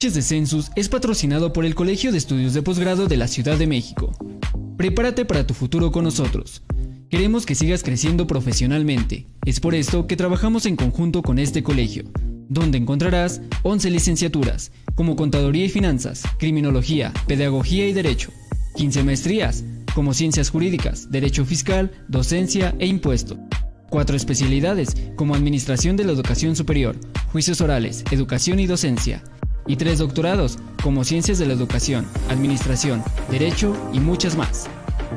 De Census es patrocinado por el Colegio de Estudios de Posgrado de la Ciudad de México. Prepárate para tu futuro con nosotros. Queremos que sigas creciendo profesionalmente. Es por esto que trabajamos en conjunto con este colegio, donde encontrarás 11 licenciaturas, como Contaduría y Finanzas, Criminología, Pedagogía y Derecho, 15 maestrías, como Ciencias Jurídicas, Derecho Fiscal, Docencia e Impuesto. Cuatro especialidades, como Administración de la Educación Superior, Juicios Orales, Educación y Docencia y tres doctorados, como Ciencias de la Educación, Administración, Derecho y muchas más.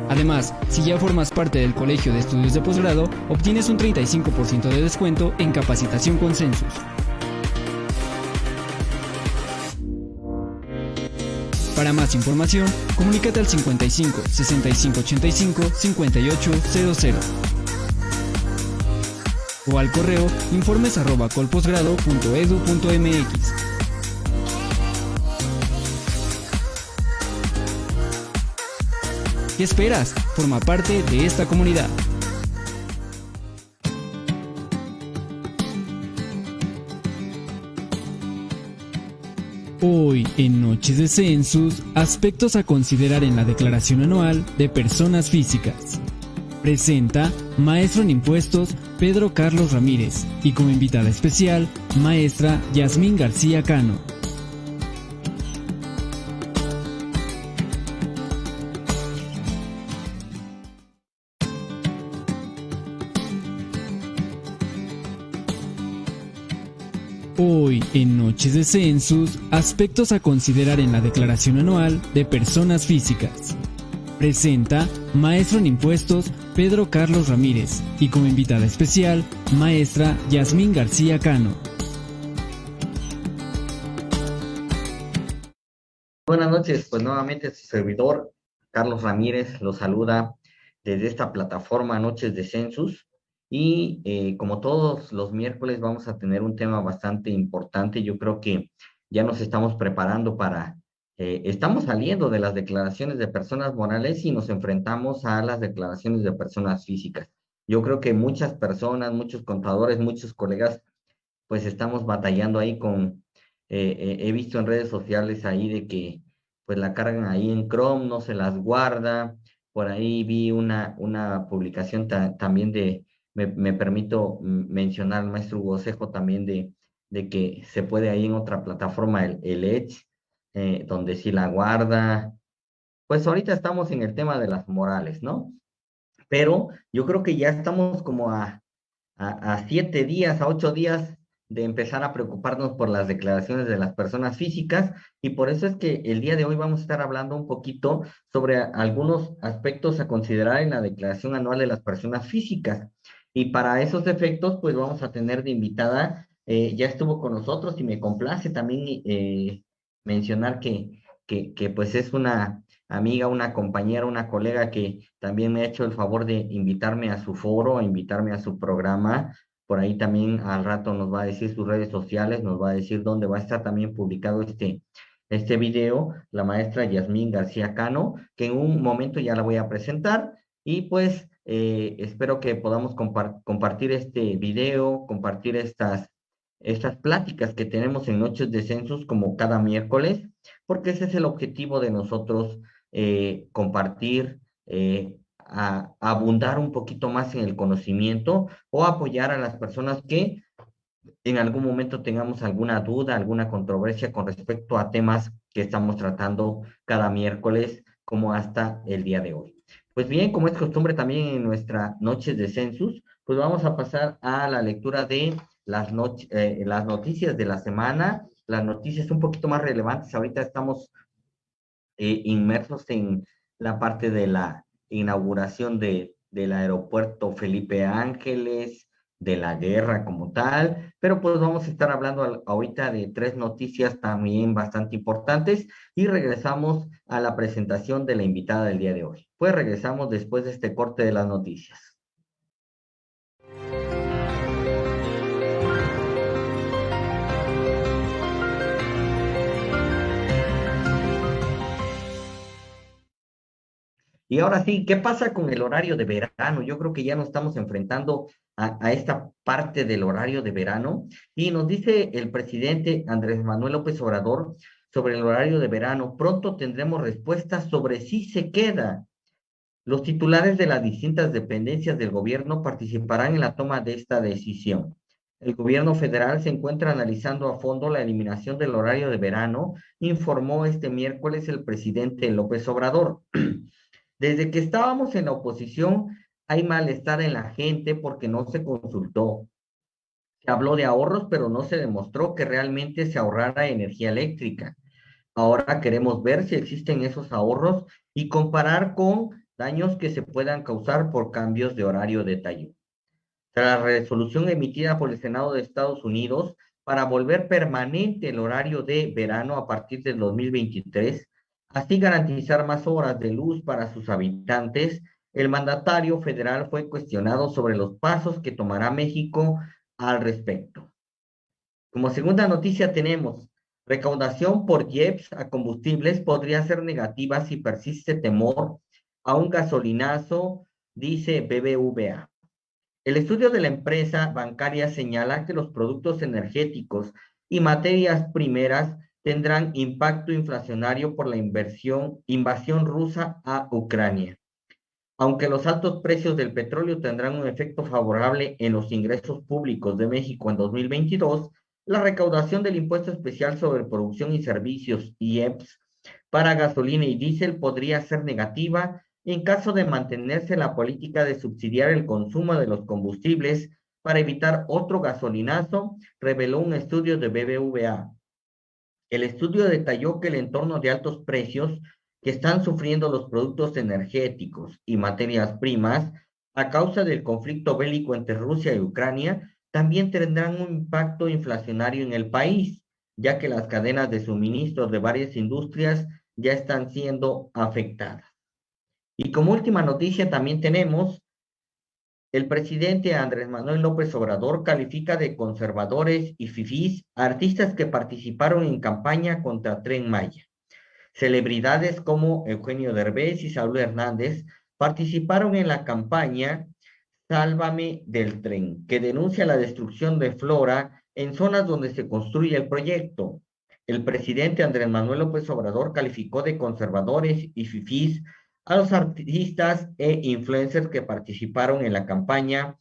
Además, si ya formas parte del Colegio de Estudios de Posgrado, obtienes un 35% de descuento en capacitación con Census. Para más información, comunícate al 55 65 85 5800 o al correo informes ¿Qué esperas? Forma parte de esta comunidad. Hoy, en Noches de Census, aspectos a considerar en la declaración anual de personas físicas. Presenta Maestro en Impuestos Pedro Carlos Ramírez y como invitada especial, Maestra Yasmín García Cano. Noches de Census, aspectos a considerar en la declaración anual de personas físicas. Presenta Maestro en Impuestos Pedro Carlos Ramírez y como invitada especial, Maestra Yasmín García Cano. Buenas noches, pues nuevamente su servidor Carlos Ramírez lo saluda desde esta plataforma Noches de Census. Y eh, como todos los miércoles vamos a tener un tema bastante importante. Yo creo que ya nos estamos preparando para, eh, estamos saliendo de las declaraciones de personas morales y nos enfrentamos a las declaraciones de personas físicas. Yo creo que muchas personas, muchos contadores, muchos colegas, pues estamos batallando ahí con, eh, he visto en redes sociales ahí de que pues la cargan ahí en Chrome, no se las guarda. Por ahí vi una, una publicación también de me, permito mencionar al maestro Hugo también de, de que se puede ahí en otra plataforma, el, el Edge, eh, donde sí la guarda. Pues ahorita estamos en el tema de las morales, ¿no? Pero yo creo que ya estamos como a, a, siete días, a ocho días de empezar a preocuparnos por las declaraciones de las personas físicas y por eso es que el día de hoy vamos a estar hablando un poquito sobre algunos aspectos a considerar en la declaración anual de las personas físicas. Y para esos efectos, pues vamos a tener de invitada, eh, ya estuvo con nosotros y me complace también eh, mencionar que, que, que, pues es una amiga, una compañera, una colega que también me ha hecho el favor de invitarme a su foro, a invitarme a su programa. Por ahí también al rato nos va a decir sus redes sociales, nos va a decir dónde va a estar también publicado este, este video, la maestra Yasmín García Cano, que en un momento ya la voy a presentar. Y pues eh, espero que podamos compartir este video, compartir estas, estas pláticas que tenemos en Noches de Census como cada miércoles, porque ese es el objetivo de nosotros, eh, compartir, eh, abundar un poquito más en el conocimiento o apoyar a las personas que en algún momento tengamos alguna duda, alguna controversia con respecto a temas que estamos tratando cada miércoles como hasta el día de hoy. Pues bien, como es costumbre también en nuestra noches de census, pues vamos a pasar a la lectura de las, eh, las noticias de la semana, las noticias un poquito más relevantes. Ahorita estamos eh, inmersos en la parte de la inauguración de, del aeropuerto Felipe Ángeles, de la guerra como tal, pero pues vamos a estar hablando ahorita de tres noticias también bastante importantes y regresamos a la presentación de la invitada del día de hoy. Pues regresamos después de este corte de las noticias. Y ahora sí, ¿qué pasa con el horario de verano? Yo creo que ya nos estamos enfrentando a, esta parte del horario de verano. Y nos dice el presidente Andrés Manuel López Obrador sobre el horario de verano. Pronto tendremos respuestas sobre si se queda. Los titulares de las distintas dependencias del gobierno participarán en la toma de esta decisión. El gobierno federal se encuentra analizando a fondo la eliminación del horario de verano, informó este miércoles el presidente López Obrador. Desde que estábamos en la oposición, hay malestar en la gente porque no se consultó. Se habló de ahorros, pero no se demostró que realmente se ahorrara energía eléctrica. Ahora queremos ver si existen esos ahorros y comparar con daños que se puedan causar por cambios de horario de tallo. Tras la resolución emitida por el Senado de Estados Unidos para volver permanente el horario de verano a partir del 2023, así garantizar más horas de luz para sus habitantes, el mandatario federal fue cuestionado sobre los pasos que tomará México al respecto. Como segunda noticia tenemos, recaudación por IEPS a combustibles podría ser negativa si persiste temor a un gasolinazo, dice BBVA. El estudio de la empresa bancaria señala que los productos energéticos y materias primeras tendrán impacto inflacionario por la inversión, invasión rusa a Ucrania. Aunque los altos precios del petróleo tendrán un efecto favorable en los ingresos públicos de México en 2022, la recaudación del impuesto especial sobre producción y servicios, IEPS, para gasolina y diésel podría ser negativa en caso de mantenerse la política de subsidiar el consumo de los combustibles para evitar otro gasolinazo, reveló un estudio de BBVA. El estudio detalló que el entorno de altos precios que están sufriendo los productos energéticos y materias primas a causa del conflicto bélico entre Rusia y Ucrania también tendrán un impacto inflacionario en el país, ya que las cadenas de suministro de varias industrias ya están siendo afectadas. Y como última noticia también tenemos, el presidente Andrés Manuel López Obrador califica de conservadores y fifís artistas que participaron en campaña contra Tren Maya. Celebridades como Eugenio Derbez y Saúl Hernández participaron en la campaña Sálvame del tren, que denuncia la destrucción de flora en zonas donde se construye el proyecto. El presidente Andrés Manuel López Obrador calificó de conservadores y fifís a los artistas e influencers que participaron en la campaña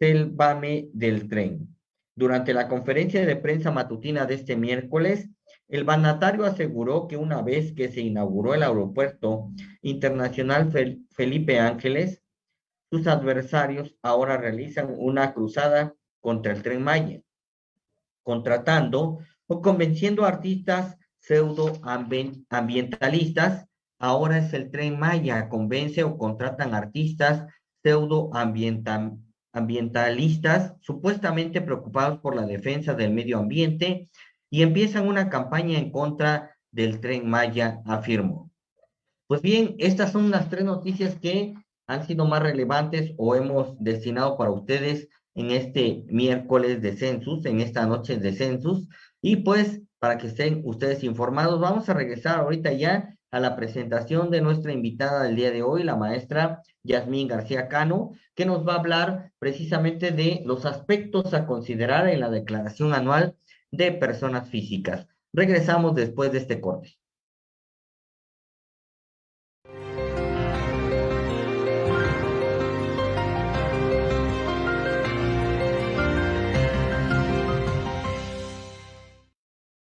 Sálvame del tren. Durante la conferencia de prensa matutina de este miércoles, el mandatario aseguró que una vez que se inauguró el aeropuerto internacional Felipe Ángeles, sus adversarios ahora realizan una cruzada contra el tren Maya, contratando o convenciendo a artistas pseudo ambientalistas. Ahora es el tren Maya, convence o contratan artistas pseudo ambientalistas supuestamente preocupados por la defensa del medio ambiente y empiezan una campaña en contra del tren Maya, afirmó. Pues bien, estas son las tres noticias que han sido más relevantes o hemos destinado para ustedes en este miércoles de census, en esta noche de census. Y pues, para que estén ustedes informados, vamos a regresar ahorita ya a la presentación de nuestra invitada del día de hoy, la maestra Yasmín García Cano, que nos va a hablar precisamente de los aspectos a considerar en la declaración anual de personas físicas. Regresamos después de este corte.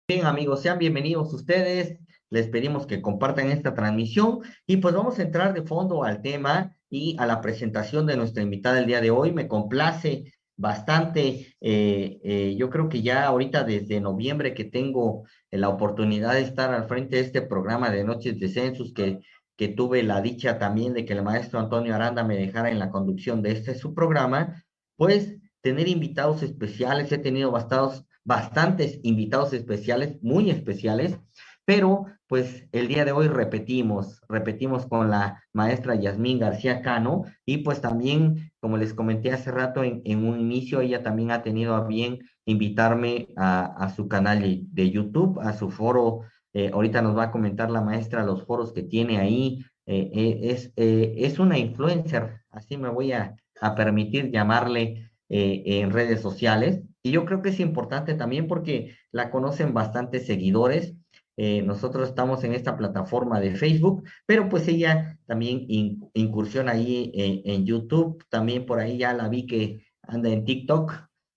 Bien, amigos, sean bienvenidos ustedes. Les pedimos que compartan esta transmisión y pues vamos a entrar de fondo al tema y a la presentación de nuestra invitada el día de hoy. Me complace bastante. Eh, eh, yo creo que ya ahorita desde noviembre que tengo la oportunidad de estar al frente de este programa de Noches de Census, que, que tuve la dicha también de que el maestro Antonio Aranda me dejara en la conducción de este su programa, pues tener invitados especiales, he tenido bastados, bastantes invitados especiales, muy especiales, pero pues el día de hoy repetimos, repetimos con la maestra Yasmín García Cano y pues también, como les comenté hace rato en, un inicio, ella también ha tenido a bien invitarme a, su canal de, YouTube, a su foro. Eh, ahorita nos va a comentar la maestra los foros que tiene ahí. Eh, eh, es, es una influencer, así me voy a, permitir llamarle en redes sociales. Y yo creo que es importante también porque la conocen bastantes seguidores. Eh, nosotros estamos en esta plataforma de Facebook, pero pues ella también incursiona ahí en YouTube. También por ahí ya la vi que anda en TikTok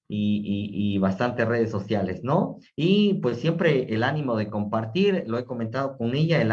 y, bastantes redes sociales, ¿no? Y pues siempre el ánimo de compartir, lo he comentado con ella, el,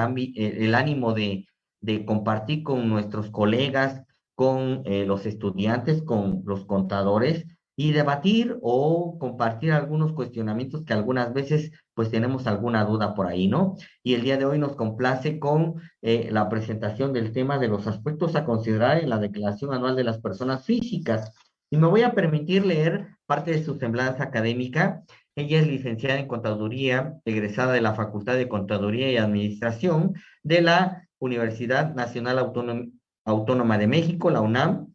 ánimo de, de compartir con nuestros colegas, con eh, los estudiantes, con los contadores y debatir o compartir algunos cuestionamientos que algunas veces pues tenemos alguna duda por ahí, ¿no? Y el día de hoy nos complace con eh, la presentación del tema de los aspectos a considerar en la Declaración Anual de las Personas Físicas. Y me voy a permitir leer parte de su semblanza académica. Ella es licenciada en Contaduría, egresada de la Facultad de Contaduría y Administración de la Universidad Nacional Autónoma, de México, la UNAM.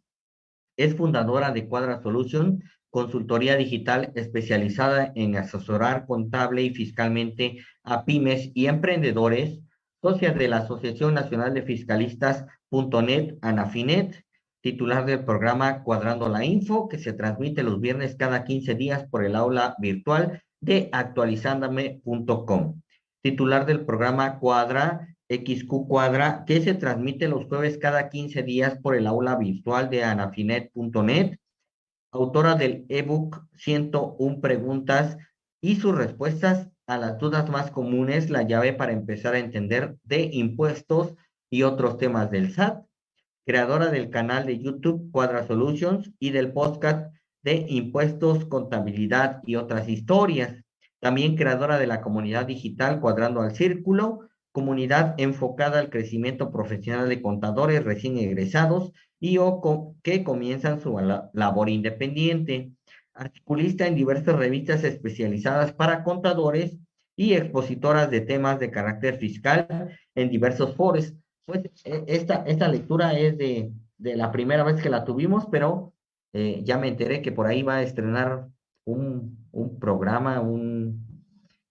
Es fundadora de Cuadra Solution, consultoría digital especializada en asesorar contable y fiscalmente a pymes y emprendedores, socia de la Asociación Nacional de Fiscalistas.net, ANAFINET, titular del programa Cuadrando la Info, que se transmite los viernes cada 15 días por el aula virtual de actualizándome.com. Titular del programa Cuadra XQ Cuadra, que se transmite los jueves cada 15 días por el aula virtual de anafinet.net. Autora del ebook 101 preguntas y sus respuestas a las dudas más comunes, la llave para empezar a entender de impuestos y otros temas del SAT creadora del canal de YouTube Cuadra Solutions y del podcast de Impuestos, Contabilidad y otras historias. También creadora de la comunidad digital Cuadrando al Círculo, comunidad enfocada al crecimiento profesional de contadores recién egresados y o que comienzan su labor independiente. Articulista en diversas revistas especializadas para contadores y expositoras de temas de carácter fiscal en diversos foros, pues e, esta, esta lectura es de, de la primera vez que la tuvimos, pero eh, ya me enteré que por ahí va a estrenar un, un programa, un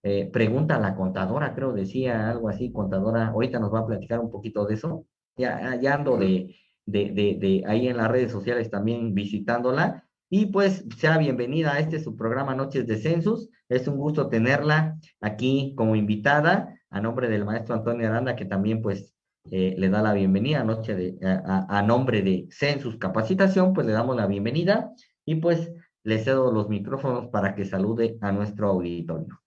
eh, pregunta a la contadora, creo decía algo así, contadora, ahorita nos va a platicar un poquito de eso. Ya, ya ando de, de, de, de ahí en las redes sociales también visitándola. Y pues sea bienvenida a este su programa Noches de Census. Es un gusto tenerla aquí como invitada a nombre del maestro Antonio Aranda, que también pues eh, le da la bienvenida noche de, a, nombre de Census Capacitación, pues le damos la bienvenida y pues le cedo los micrófonos para que salude a nuestro auditorio.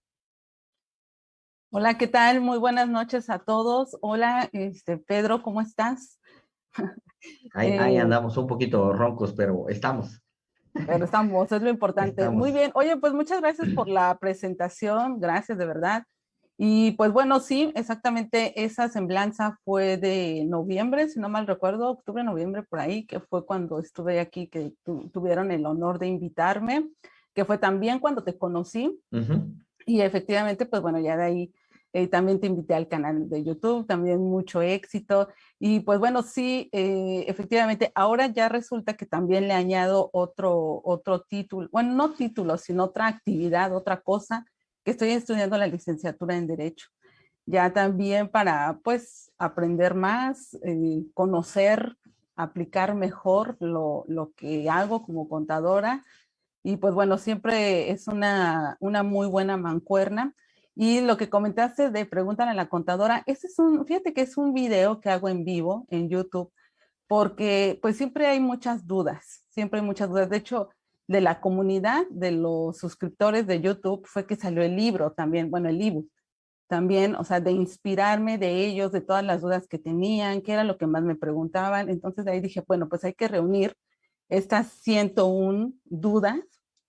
Hola, ¿qué tal? Muy buenas noches a todos. Hola, este, Pedro, ¿cómo estás? Ahí, ahí eh, andamos un poquito roncos, pero estamos. Pero estamos, es lo importante. Muy bien. Oye, pues muchas gracias por la presentación. Gracias, de verdad. Y pues bueno, sí, exactamente esa semblanza fue de noviembre, si no mal recuerdo, octubre, noviembre por ahí, que fue cuando estuve aquí, que tuvieron el honor de invitarme, que fue también cuando te conocí. Y efectivamente, pues bueno, ya de ahí eh, también te invité al canal de YouTube, también mucho éxito. Y pues bueno, sí, eh, efectivamente, ahora ya resulta que también le añado otro, otro título, bueno, no título, sino otra actividad, otra cosa, que estoy estudiando la licenciatura en Derecho. Ya también para, pues, aprender más, eh, conocer, aplicar mejor lo, lo, que hago como contadora. Y pues bueno, siempre es una, una muy buena mancuerna. Y lo que comentaste de Pregúntale a la contadora, ese es un, fíjate que es un video que hago en vivo en YouTube, porque pues siempre hay muchas dudas, siempre hay muchas dudas. De hecho, de la comunidad de los suscriptores de YouTube fue que salió el libro también, bueno, el ebook también, o sea, de inspirarme de ellos, de todas las dudas que tenían, qué era lo que más me preguntaban. Entonces de ahí dije, bueno, pues hay que reunir estas 101 dudas,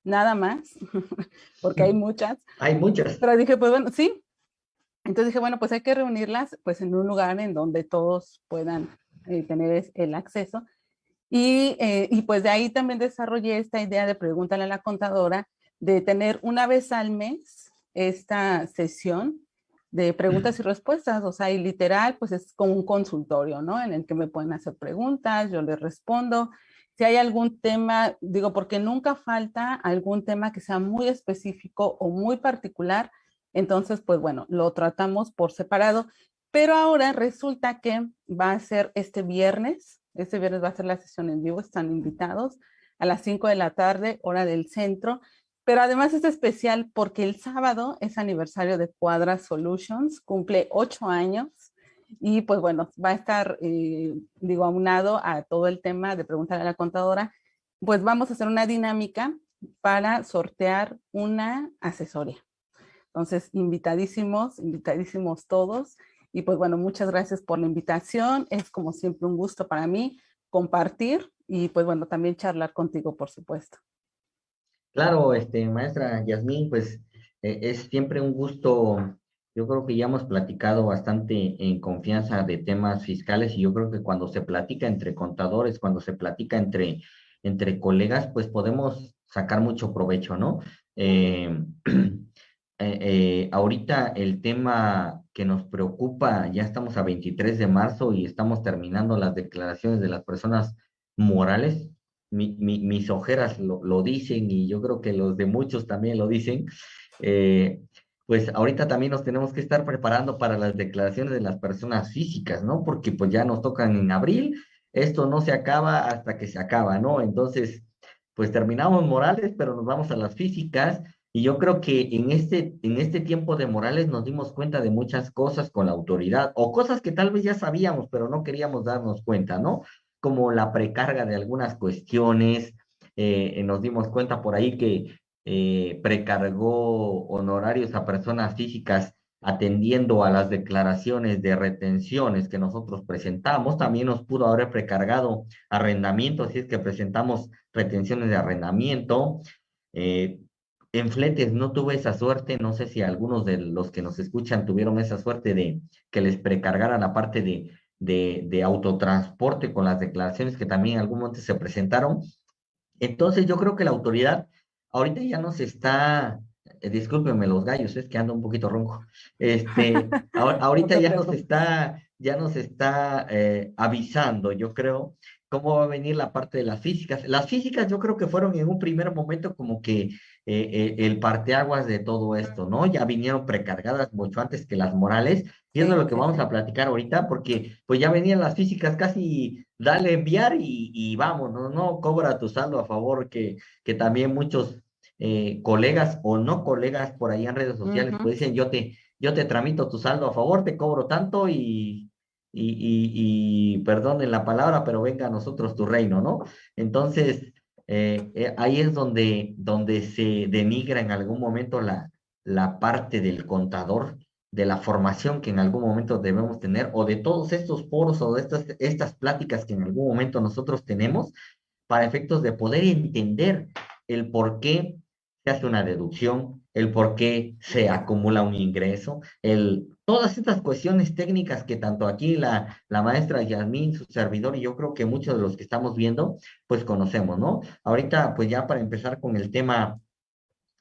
nada más, porque hay muchas. Hay muchas. Pero dije, pues bueno, sí. Entonces dije, bueno, pues hay que reunirlas pues en un lugar en donde todos puedan eh, tener el acceso. Eh, y, pues de ahí también desarrollé esta idea de pregúntale a la contadora, de tener una vez al mes esta sesión de preguntas y respuestas, o sea, y literal, pues es como un consultorio, ¿no? En el que me pueden hacer preguntas, yo les respondo. Si hay algún tema, digo, porque nunca falta algún tema que sea muy específico o muy particular, entonces, pues bueno, lo tratamos por separado, pero ahora resulta que va a ser este viernes, este viernes va a ser la sesión en vivo, están invitados a las 5 de la tarde, hora del centro. Pero además es especial porque el sábado es aniversario de Cuadra Solutions, cumple ocho años y pues bueno, va a estar, eh, digo, aunado a todo el tema de preguntar a la contadora, pues vamos a hacer una dinámica para sortear una asesoría. Entonces, invitadísimos, invitadísimos todos. Y pues bueno, muchas gracias por la invitación. Es como siempre un gusto para mí compartir y pues bueno, también charlar contigo, por supuesto. Claro, este, maestra Yasmín, pues eh, es siempre un gusto. Yo creo que ya hemos platicado bastante en confianza de temas fiscales y yo creo que cuando se platica entre contadores, cuando se platica entre, entre colegas, pues podemos sacar mucho provecho, ¿no? Eh, eh, ahorita el tema que nos preocupa, ya estamos a 23 de marzo y estamos terminando las declaraciones de las personas morales, mis ojeras lo, dicen y yo creo que los de muchos también lo dicen, eh, pues ahorita también nos tenemos que estar preparando para las declaraciones de las personas físicas, ¿no? Porque pues ya nos tocan en abril, esto no se acaba hasta que se acaba, ¿no? Entonces, pues terminamos morales, pero nos vamos a las físicas y yo creo que en este, en este tiempo de morales nos dimos cuenta de muchas cosas con la autoridad o cosas que tal vez ya sabíamos, pero no queríamos darnos cuenta, ¿no? como la precarga de algunas cuestiones. Eh, nos dimos cuenta por ahí que eh, precargó honorarios a personas físicas atendiendo a las declaraciones de retenciones que nosotros presentamos. También nos pudo haber precargado arrendamiento, si es que presentamos retenciones de arrendamiento. Eh, en fletes no tuve esa suerte, no sé si algunos de los que nos escuchan tuvieron esa suerte de que les precargaran la parte de de, autotransporte con las declaraciones que también en algún momento se presentaron. Entonces yo creo que la autoridad ahorita ya nos está, eh, discúlpenme los gallos, es que ando un poquito ronco, este, ahorita ya nos está, ya nos está eh, avisando, yo creo, cómo va a venir la parte de las físicas. Las físicas yo creo que fueron en un primer momento como que eh, eh, el parteaguas de todo esto, ¿no? Ya vinieron precargadas mucho antes que las morales, y es lo que vamos a platicar ahorita, porque pues ya venían las físicas casi, dale enviar y, y vamos, ¿no? no cobra tu saldo a favor, que, que también muchos eh, colegas o no colegas por ahí en redes sociales pues dicen, yo te, yo te tramito tu saldo a favor, te cobro tanto y, y, y, y perdonen la palabra, pero venga a nosotros tu reino, ¿no? Entonces, eh, eh, ahí es donde, donde se denigra en algún momento la, la parte del contador, de la formación que en algún momento debemos tener, o de todos estos foros o de estas, estas pláticas que en algún momento nosotros tenemos, para efectos de poder entender el por qué hace una deducción, el por qué se acumula un ingreso, el, todas estas cuestiones técnicas que tanto aquí la, la maestra Yasmín, su servidor y yo creo que muchos de los que estamos viendo, pues conocemos, ¿no? Ahorita, pues ya para empezar con el tema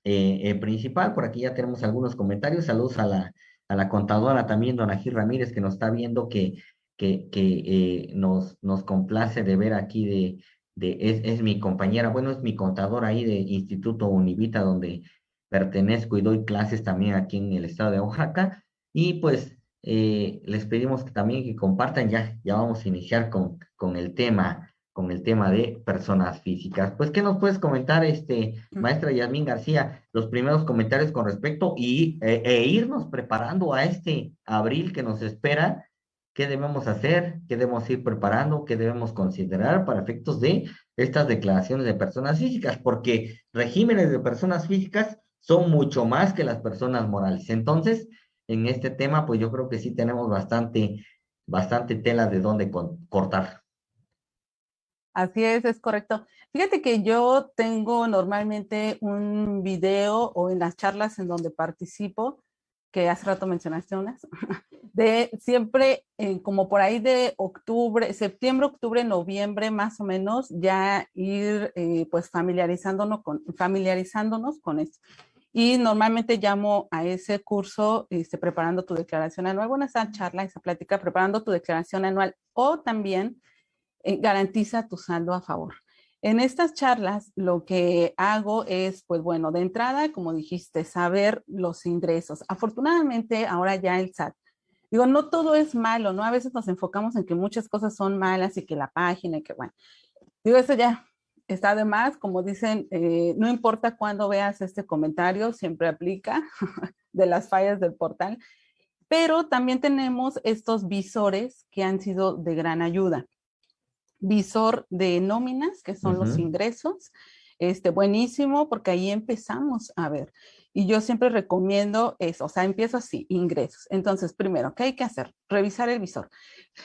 eh, eh, principal, por aquí ya tenemos algunos comentarios, saludos a la, a la contadora también, don Agil Ramírez, que nos está viendo que, que, que eh, nos, nos complace de ver aquí de, de es, es mi compañera, bueno, es mi contadora ahí de Instituto Univita, donde pertenezco y doy clases también aquí en el estado de Oaxaca. Y pues eh, les pedimos que también que compartan, ya, ya vamos a iniciar con, con el tema con el tema de personas físicas. Pues, ¿qué nos puedes comentar, este, maestra Yasmín García, los primeros comentarios con respecto y, e, e irnos preparando a este abril que nos espera? ¿Qué debemos hacer? ¿Qué debemos ir preparando? ¿Qué debemos considerar para efectos de estas declaraciones de personas físicas? Porque regímenes de personas físicas son mucho más que las personas morales. Entonces, en este tema, pues yo creo que sí tenemos bastante, bastante tela de dónde cortar. Así es, es correcto. Fíjate que yo tengo normalmente un video o en las charlas en donde participo, que hace rato mencionaste unas, de siempre eh, como por ahí de octubre, septiembre, octubre, noviembre más o menos, ya ir eh, pues familiarizándonos con, familiarizándonos con esto y normalmente llamo a ese curso este, preparando tu declaración anual, bueno, esa charla, esa plática, preparando tu declaración anual o también eh, garantiza tu saldo a favor. En estas charlas lo que hago es, pues bueno, de entrada, como dijiste, saber los ingresos. Afortunadamente ahora ya el SAT, digo, no todo es malo, ¿no? A veces nos enfocamos en que muchas cosas son malas y que la página y que bueno, digo, eso ya está de más, como dicen, eh, no importa cuándo veas este comentario, siempre aplica de las fallas del portal, pero también tenemos estos visores que han sido de gran ayuda. Visor de nóminas, que son los ingresos, este, buenísimo, porque ahí empezamos a ver. Y yo siempre recomiendo eso, o sea, empiezo así, ingresos. Entonces, primero, ¿qué hay que hacer? Revisar el visor.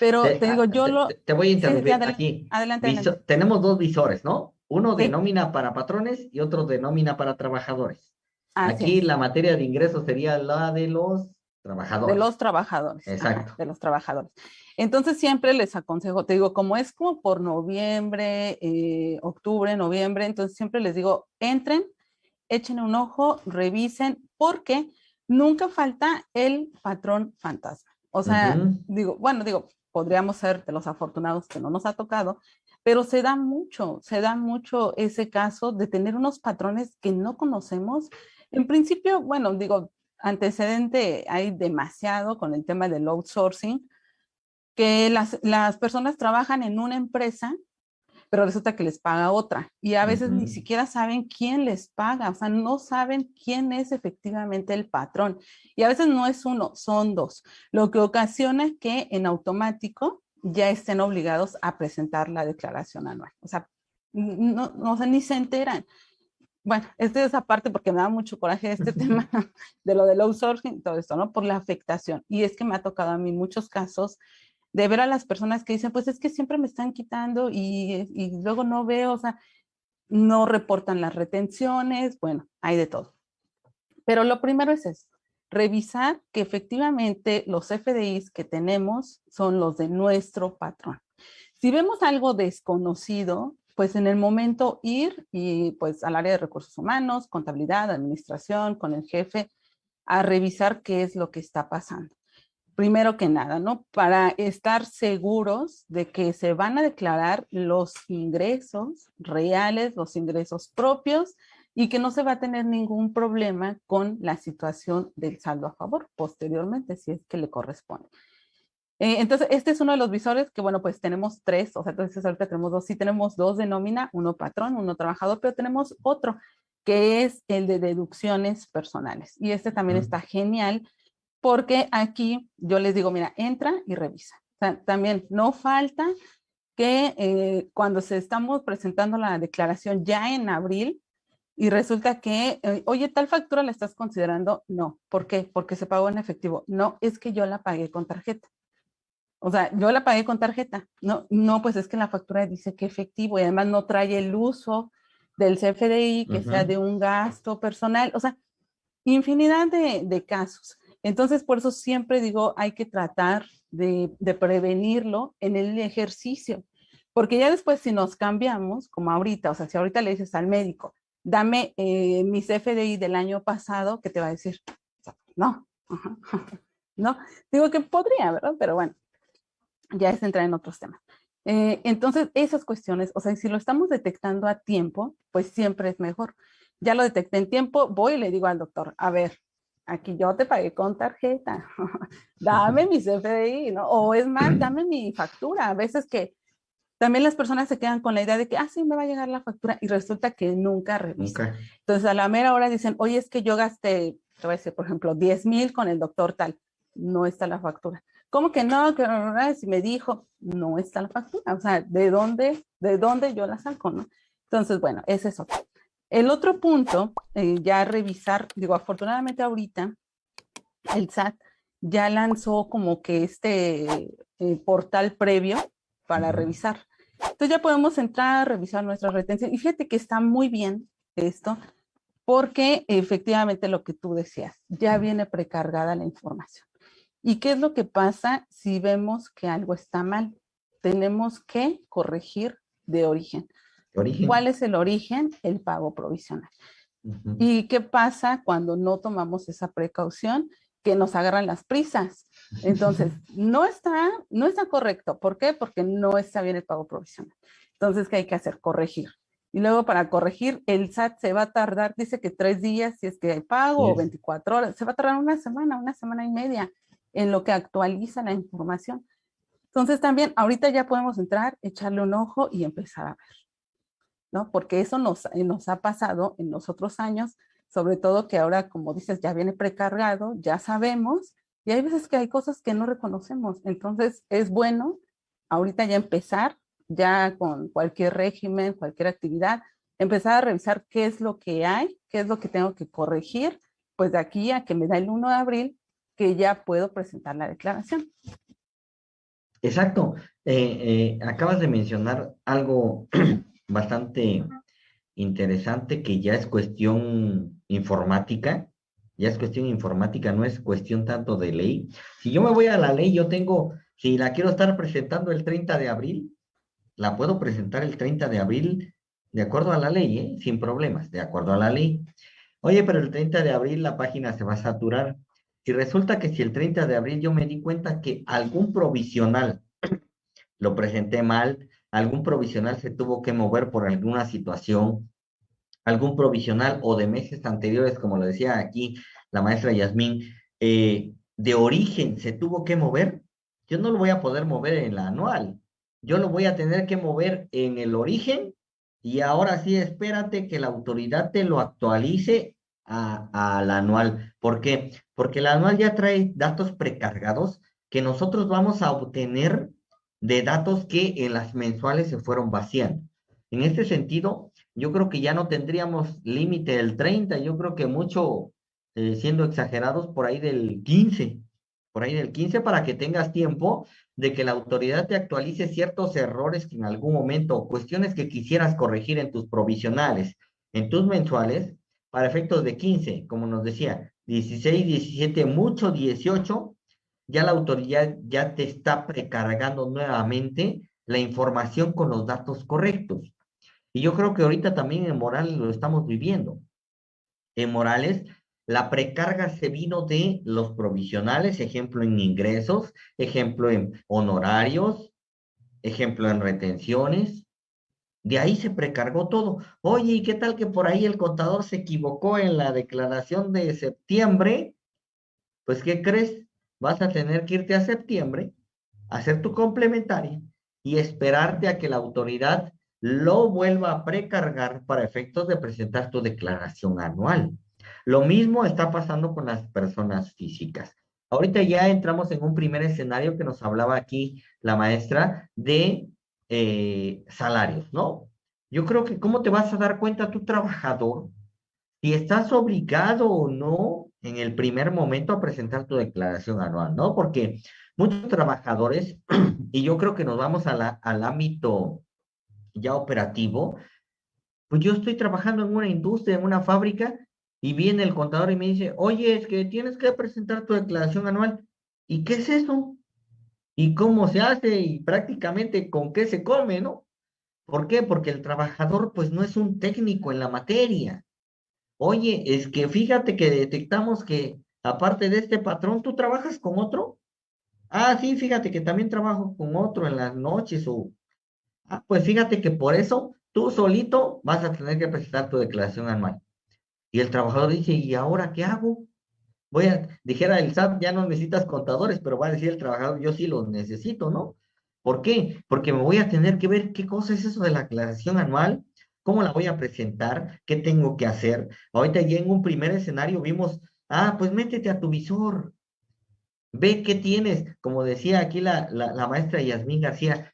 Pero te, digo, yo lo... Te, voy a interrumpir aquí. Adelante, Tenemos dos visores, ¿no? Uno de nómina para patrones y otro de nómina para trabajadores. aquí la materia de ingresos sería la de los trabajadores. De los trabajadores. Exacto. de los trabajadores. Entonces siempre les aconsejo, te digo, como es como por noviembre, eh, octubre, noviembre, entonces siempre les digo, entren, echen un ojo, revisen, porque nunca falta el patrón fantasma. O sea, digo, bueno, digo, podríamos ser de los afortunados que no nos ha tocado, pero se da mucho, se da mucho ese caso de tener unos patrones que no conocemos. En principio, bueno, digo, antecedente hay demasiado con el tema del outsourcing, que las, las personas trabajan en una empresa, pero resulta que les paga otra. Y a veces ni siquiera saben quién les paga, o sea, no saben quién es efectivamente el patrón. Y a veces no es uno, son dos. Lo que ocasiona que en automático ya estén obligados a presentar la declaración anual. O sea, no, no ni se enteran. Bueno, esta es esa parte porque me da mucho coraje este tema de lo del outsourcing y todo esto, ¿no? Por la afectación. Y es que me ha tocado a mí muchos casos de ver a las personas que dicen, pues es que siempre me están quitando y, luego no veo, o sea, no reportan las retenciones, bueno, hay de todo. Pero lo primero es eso, revisar que efectivamente los FDIs que tenemos son los de nuestro patrón. Si vemos algo desconocido, pues en el momento ir y pues al área de recursos humanos, contabilidad, administración, con el jefe, a revisar qué es lo que está pasando primero que nada, ¿no? Para estar seguros de que se van a declarar los ingresos reales, los ingresos propios y que no se va a tener ningún problema con la situación del saldo a favor posteriormente, si es que le corresponde. Eh, entonces, este es uno de los visores que, bueno, pues tenemos tres, o sea, entonces ahorita tenemos dos, sí tenemos dos de nómina, uno patrón, uno trabajador, pero tenemos otro que es el de deducciones personales. Y este también está genial porque aquí yo les digo, mira, entra y revisa. también no falta que eh, cuando se estamos presentando la declaración ya en abril y resulta que, eh, oye, tal factura la estás considerando, no. ¿Por qué? Porque se pagó en efectivo. No, es que yo la pagué con tarjeta. O sea, yo la pagué con tarjeta. No, no, pues es que la factura dice que efectivo y además no trae el uso del CFDI, que sea de un gasto personal. O sea, infinidad de, de casos. Entonces, por eso siempre digo, hay que tratar de, prevenirlo en el ejercicio, porque ya después si nos cambiamos, como ahorita, o sea, si ahorita le dices al médico, dame eh, mis FDI del año pasado, ¿qué te va a decir? No, no, digo que podría, ¿verdad? Pero bueno, ya es entrar en otros temas. Eh, entonces, esas cuestiones, o sea, si lo estamos detectando a tiempo, pues siempre es mejor. Ya lo detecté en tiempo, voy y le digo al doctor, a ver, aquí yo te pagué con tarjeta, dame mi CFDI, ¿no? O es más, dame mi factura. A veces que también las personas se quedan con la idea de que, ah, sí, me va a llegar la factura y resulta que nunca revisan. Entonces a la mera hora dicen, oye, es que yo gasté, te voy a decir, por ejemplo, 10 mil con el doctor tal, no está la factura. ¿Cómo que no? Que si me dijo, no está la factura. O sea, ¿de dónde, de dónde yo la saco, no? Entonces, bueno, ese es otro. El otro punto, eh, ya revisar, digo, afortunadamente ahorita el SAT ya lanzó como que este eh, portal previo para revisar. Entonces ya podemos entrar, revisar nuestra retención. Y fíjate que está muy bien esto, porque efectivamente lo que tú decías, ya viene precargada la información. ¿Y qué es lo que pasa si vemos que algo está mal? Tenemos que corregir de origen. ¿Cuál es el origen? El pago provisional. ¿Y qué pasa cuando no tomamos esa precaución? Que nos agarran las prisas. Entonces, no está, no está correcto. ¿Por qué? Porque no está bien el pago provisional. Entonces, ¿qué hay que hacer? Corregir. Y luego para corregir, el SAT se va a tardar, dice que tres días si es que hay pago o 24 horas. Se va a tardar una semana, una semana y media en lo que actualiza la información. Entonces también ahorita ya podemos entrar, echarle un ojo y empezar a ver. ¿no? Porque eso nos, nos ha pasado en los otros años, sobre todo que ahora, como dices, ya viene precargado, ya sabemos, y hay veces que hay cosas que no reconocemos. Entonces, es bueno ahorita ya empezar, ya con cualquier régimen, cualquier actividad, empezar a revisar qué es lo que hay, qué es lo que tengo que corregir, pues de aquí a que me da el 1 de abril, que ya puedo presentar la declaración. Exacto. Eh, eh, acabas de mencionar algo bastante interesante que ya es cuestión informática, ya es cuestión informática, no es cuestión tanto de ley. Si yo me voy a la ley, yo tengo, si la quiero estar presentando el 30 de abril, la puedo presentar el 30 de abril de acuerdo a la ley, ¿eh? sin problemas, de acuerdo a la ley. Oye, pero el 30 de abril la página se va a saturar. Si resulta que si el 30 de abril yo me di cuenta que algún provisional lo presenté mal, algún provisional se tuvo que mover por alguna situación, algún provisional o de meses anteriores, como lo decía aquí la maestra Yasmín, eh, de origen se tuvo que mover, yo no lo voy a poder mover en la anual, yo lo voy a tener que mover en el origen y ahora sí espérate que la autoridad te lo actualice a, la anual. ¿Por qué? Porque la anual ya trae datos precargados que nosotros vamos a obtener de datos que en las mensuales se fueron vaciando. En este sentido, yo creo que ya no tendríamos límite del 30, yo creo que mucho, eh, siendo exagerados, por ahí del 15, por ahí del 15 para que tengas tiempo de que la autoridad te actualice ciertos errores que en algún momento, cuestiones que quisieras corregir en tus provisionales, en tus mensuales, para efectos de 15, como nos decía, 16, 17, mucho 18, ya la autoridad ya te está precargando nuevamente la información con los datos correctos. Y yo creo que ahorita también en Morales lo estamos viviendo. En Morales, la precarga se vino de los provisionales, ejemplo en ingresos, ejemplo en honorarios, ejemplo en retenciones, de ahí se precargó todo. Oye, ¿y qué tal que por ahí el contador se equivocó en la declaración de septiembre? Pues, ¿qué crees? Vas a tener que irte a septiembre, hacer tu complementaria y esperarte a que la autoridad lo vuelva a precargar para efectos de presentar tu declaración anual. Lo mismo está pasando con las personas físicas. Ahorita ya entramos en un primer escenario que nos hablaba aquí la maestra de eh, salarios, ¿no? Yo creo que cómo te vas a dar cuenta tu trabajador si estás obligado o no en el primer momento a presentar tu declaración anual, ¿no? Porque muchos trabajadores, y yo creo que nos vamos a al ámbito ya operativo, pues yo estoy trabajando en una industria, en una fábrica, y viene el contador y me dice, oye, es que tienes que presentar tu declaración anual. ¿Y qué es eso? Y cómo se hace y prácticamente con qué se come, ¿no? ¿Por qué? Porque el trabajador pues no es un técnico en la materia. Oye, es que fíjate que detectamos que aparte de este patrón, ¿tú trabajas con otro? Ah, sí, fíjate que también trabajo con otro en las noches. Ah, pues fíjate que por eso tú solito vas a tener que presentar tu declaración anual. Y el trabajador dice, ¿y ahora qué hago? Voy a, dijera el SAT, ya no necesitas contadores, pero va a decir el trabajador, yo sí los necesito, ¿no? ¿Por qué? Porque me voy a tener que ver qué cosa es eso de la aclaración anual, cómo la voy a presentar, qué tengo que hacer. Ahorita ya en un primer escenario vimos, ah, pues métete a tu visor, ve qué tienes, como decía aquí la, la, la maestra Yasmín García,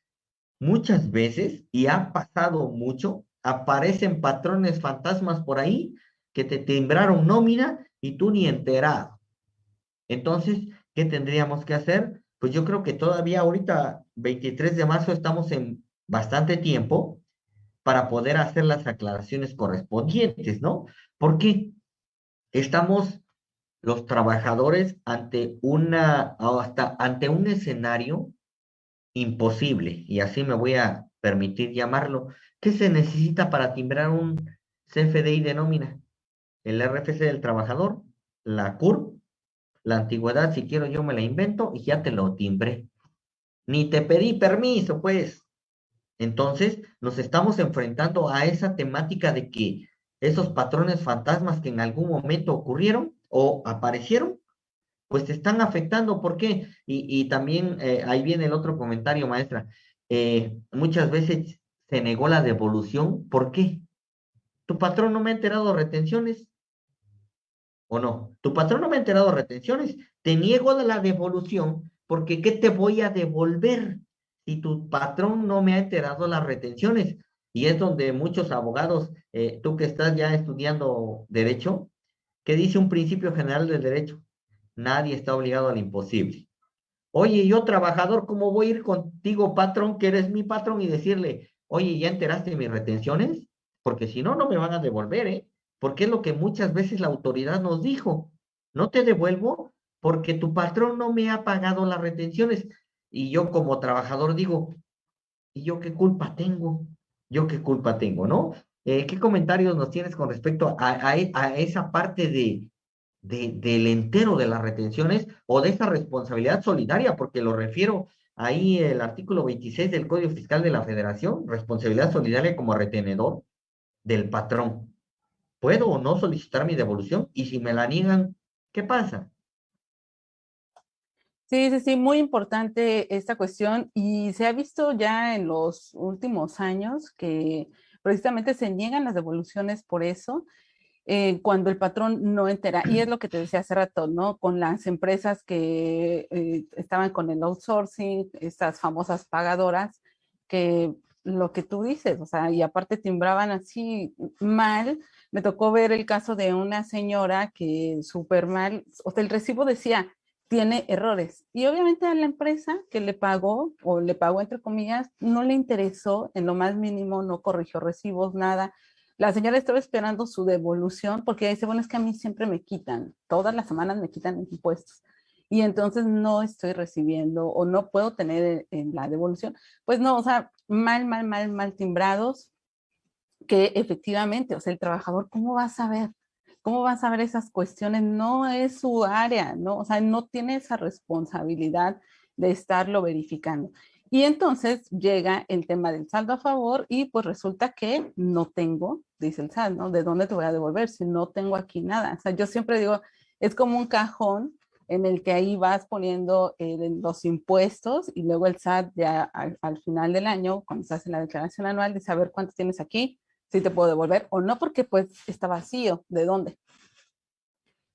muchas veces, y ha pasado mucho, aparecen patrones fantasmas por ahí que te timbraron nómina y tú ni enterado. Entonces, ¿qué tendríamos que hacer? Pues yo creo que todavía ahorita, 23 de marzo, estamos en bastante tiempo para poder hacer las aclaraciones correspondientes, ¿no? Porque estamos los trabajadores ante una, hasta ante un escenario imposible, y así me voy a permitir llamarlo. ¿Qué se necesita para timbrar un CFDI de nómina? El RFC del trabajador, la CUR, la antigüedad, si quiero yo me la invento y ya te lo timbré. Ni te pedí permiso, pues. Entonces, nos estamos enfrentando a esa temática de que esos patrones fantasmas que en algún momento ocurrieron o aparecieron, pues te están afectando. ¿Por qué? Y, también eh, ahí viene el otro comentario, maestra. Eh, muchas veces se negó la devolución. ¿Por qué? ¿Tu patrón no me ha enterado retenciones? ¿O no? Tu patrón no me ha enterado retenciones. Te niego la devolución porque ¿qué te voy a devolver si tu patrón no me ha enterado las retenciones? Y es donde muchos abogados, eh, tú que estás ya estudiando derecho, que dice un principio general del derecho, nadie está obligado al imposible. Oye, yo trabajador, ¿cómo voy a ir contigo, patrón, que eres mi patrón, y decirle, oye, ¿ya enteraste de mis retenciones? Porque si no, no me van a devolver, ¿eh? Porque es lo que muchas veces la autoridad nos dijo. No te devuelvo porque tu patrón no me ha pagado las retenciones. Y yo como trabajador digo, ¿y yo qué culpa tengo? ¿Yo qué culpa tengo, no? Eh, ¿Qué comentarios nos tienes con respecto a, a esa parte de, del entero de las retenciones o de esa responsabilidad solidaria, porque lo refiero ahí el artículo 26 del Código Fiscal de la Federación, responsabilidad solidaria como retenedor del patrón. ¿Puedo o no solicitar mi devolución? Y si me la niegan, ¿qué pasa? Sí, sí, sí, muy importante esta cuestión y se ha visto ya en los últimos años que precisamente se niegan las devoluciones por eso eh, cuando el patrón no entera. Y es lo que te decía hace rato, ¿no? Con las empresas que eh, estaban con el outsourcing, estas famosas pagadoras, que lo que tú dices, o sea, y aparte timbraban así mal. Me tocó ver el caso de una señora que súper mal, o sea, el recibo decía, tiene errores. Y obviamente a la empresa que le pagó, o le pagó entre comillas, no le interesó en lo más mínimo, no corrigió recibos, nada. La señora estaba esperando su devolución porque dice, bueno, es que a mí siempre me quitan, todas las semanas me quitan impuestos y entonces no estoy recibiendo o no puedo tener en la devolución. Pues no, o sea, mal, mal, mal, mal timbrados que efectivamente, o sea, el trabajador, ¿cómo va a saber? ¿Cómo va a saber esas cuestiones? No es su área, ¿no? O sea, no tiene esa responsabilidad de estarlo verificando. Y entonces llega el tema del saldo a favor y pues resulta que no tengo, dice el SAT, ¿no? ¿De dónde te voy a devolver si no tengo aquí nada? O sea, yo siempre digo, es como un cajón en el que ahí vas poniendo eh, los impuestos y luego el SAT ya al, final del año, cuando se hace la declaración anual, dice a ver cuánto tienes aquí, si te puedo devolver o no, porque pues está vacío, ¿de dónde?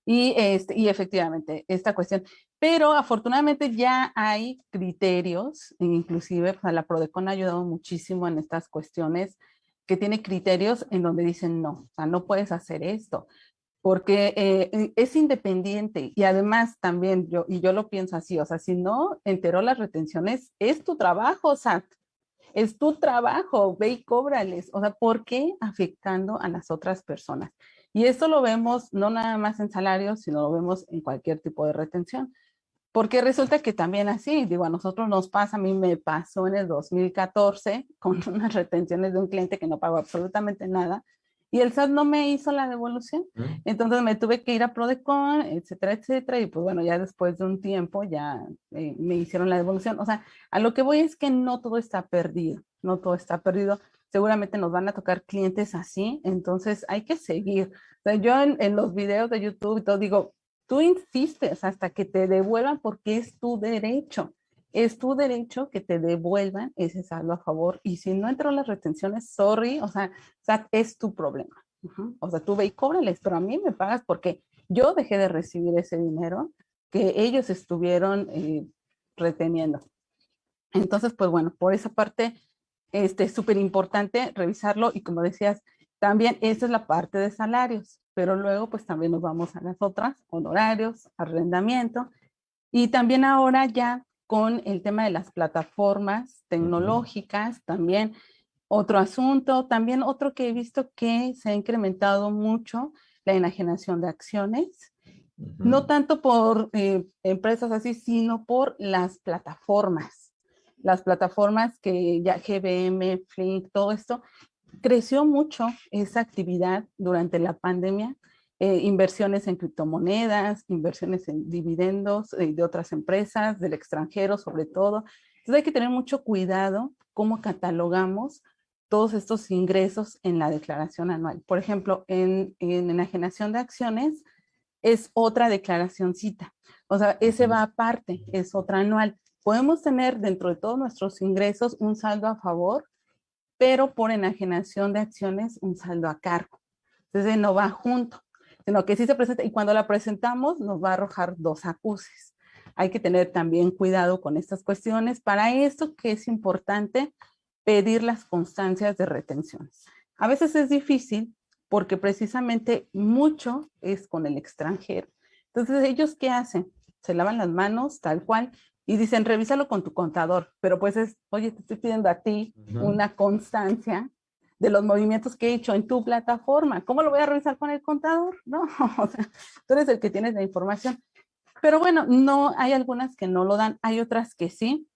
Y, este, y efectivamente, esta cuestión. Pero afortunadamente ya hay criterios, inclusive pues, la PRODECON ha ayudado muchísimo en estas cuestiones, que tiene criterios en donde dicen no, o sea, no puedes hacer esto, porque eh, es independiente y además también yo, y yo lo pienso así, o sea, si no enteró las retenciones, es tu trabajo, SAT, es tu trabajo, ve y cóbrales, o sea, ¿por qué afectando a las otras personas? Y esto lo vemos no nada más en salarios, sino lo vemos en cualquier tipo de retención. Porque resulta que también así, digo, a nosotros nos pasa, a mí me pasó en el 2014 con unas retenciones de un cliente que no pagó absolutamente nada y el SAT no me hizo la devolución. Mm. Entonces me tuve que ir a Prodecon, etcétera, etcétera. Y pues bueno, ya después de un tiempo ya eh, me hicieron la devolución. O sea, a lo que voy es que no todo está perdido, no todo está perdido seguramente nos van a tocar clientes así, entonces hay que seguir. O sea, yo en, los videos de YouTube y todo digo, tú insistes hasta que te devuelvan porque es tu derecho. Es tu derecho que te devuelvan ese saldo a favor. Y si no entró las retenciones, sorry, o sea, es tu problema. O sea, tú ve y cóbrales, pero a mí me pagas porque yo dejé de recibir ese dinero que ellos estuvieron eh, reteniendo. Entonces, pues bueno, por esa parte, este, es súper importante revisarlo y como decías, también esa es la parte de salarios, pero luego pues también nos vamos a las otras, honorarios, arrendamiento y también ahora ya con el tema de las plataformas tecnológicas, también. Otro asunto, también otro que he visto que se ha incrementado mucho, la enajenación de acciones, no tanto por eh, empresas así, sino por las plataformas. Las plataformas que ya GBM, Flink, todo esto, creció mucho esa actividad durante la pandemia, eh, inversiones en criptomonedas, inversiones en dividendos eh, de otras empresas, del extranjero sobre todo. Entonces hay que tener mucho cuidado cómo catalogamos todos estos ingresos en la declaración anual. Por ejemplo, en, en enajenación de acciones es otra declaración cita. O sea, ese va aparte, es otra anual podemos tener dentro de todos nuestros ingresos un saldo a favor, pero por enajenación de acciones un saldo a cargo. Entonces no va junto, sino que sí se presenta y cuando la presentamos nos va a arrojar dos acuses. Hay que tener también cuidado con estas cuestiones. Para esto que es importante pedir las constancias de retenciones. A veces es difícil porque precisamente mucho es con el extranjero. Entonces, ¿ellos qué hacen? Se lavan las manos tal cual y dicen, revísalo con tu contador, pero pues es, oye, te estoy pidiendo a ti una constancia de los movimientos que he hecho en tu plataforma. ¿Cómo lo voy a revisar con el contador? No, o sea, tú eres el que tienes la información. Pero bueno, no, hay algunas que no lo dan, hay otras que sí.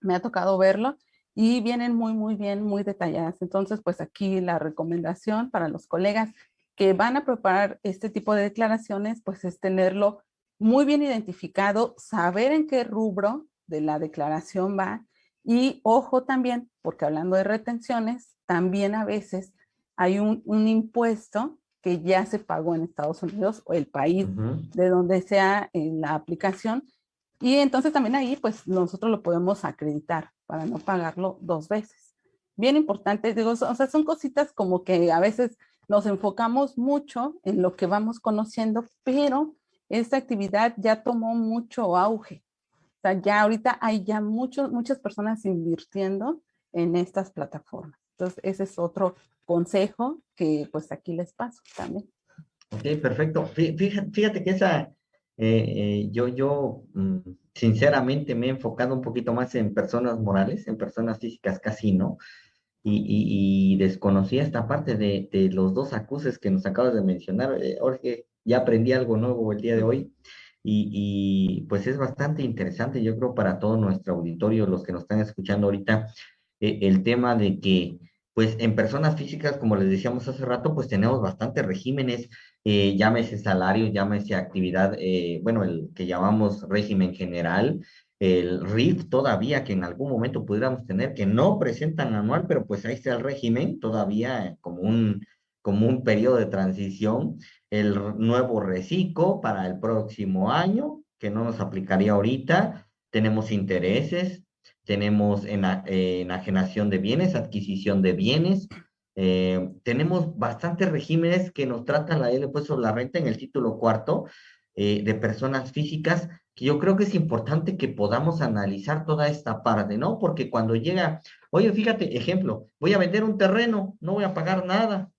Me ha tocado verlo y vienen muy, muy bien, muy detalladas. Entonces, pues aquí la recomendación para los colegas que van a preparar este tipo de declaraciones, pues es tenerlo muy bien identificado, saber en qué rubro de la declaración va y ojo también, porque hablando de retenciones, también a veces hay un, impuesto que ya se pagó en Estados Unidos o el país de donde sea en la aplicación y entonces también ahí pues nosotros lo podemos acreditar para no pagarlo dos veces. Bien importante, digo, o sea, son cositas como que a veces nos enfocamos mucho en lo que vamos conociendo, pero esta actividad ya tomó mucho auge. Sea, ya ahorita hay ya muchos, muchas personas invirtiendo en estas plataformas. Entonces, ese es otro consejo que pues aquí les paso también. Ok, perfecto. Fíjate, fíjate que esa, eh, eh, yo, yo mm, sinceramente me he enfocado un poquito más en personas morales, en personas físicas casi no, y, desconocía esta parte de, los dos acuses que nos acabas de mencionar. Eh, Jorge, ya aprendí algo nuevo el día de hoy. Y, pues es bastante interesante, yo creo, para todo nuestro auditorio, los que nos están escuchando ahorita, el tema de que, pues en personas físicas, como les decíamos hace rato, pues tenemos bastantes regímenes eh, llámese salario, llámese actividad, eh, bueno, el que llamamos régimen general, el RIF todavía que en algún momento pudiéramos tener, que no presentan anual, pero pues ahí está el régimen todavía como un, como un periodo de transición, el nuevo reciclo para el próximo año, que no nos aplicaría ahorita, tenemos intereses, tenemos enajenación de bienes, adquisición de bienes, eh, tenemos bastantes regímenes que nos tratan la ley de sobre la renta en el título cuarto eh, de personas físicas, que yo creo que es importante que podamos analizar toda esta parte, ¿no? Porque cuando llega, oye, fíjate, ejemplo, voy a vender un terreno, no voy a pagar nada.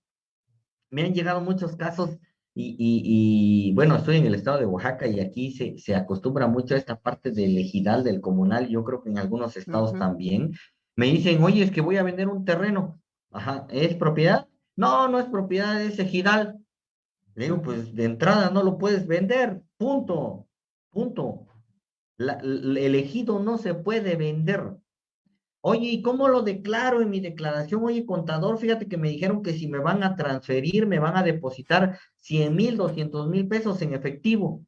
Me han llegado muchos casos y, y, bueno, estoy en el estado de Oaxaca y aquí se, se acostumbra mucho a esta parte del ejidal, del comunal, yo creo que en algunos estados también. Me dicen, oye, es que voy a vender un terreno. Ajá, ¿es propiedad? No, no es propiedad, es ejidal. Le digo, pues de entrada no lo puedes vender, punto, punto. el ejido no se puede vender. Oye, ¿y cómo lo declaro en mi declaración? Oye, contador, fíjate que me dijeron que si me van a transferir, me van a depositar 100 mil, 200 mil pesos en efectivo.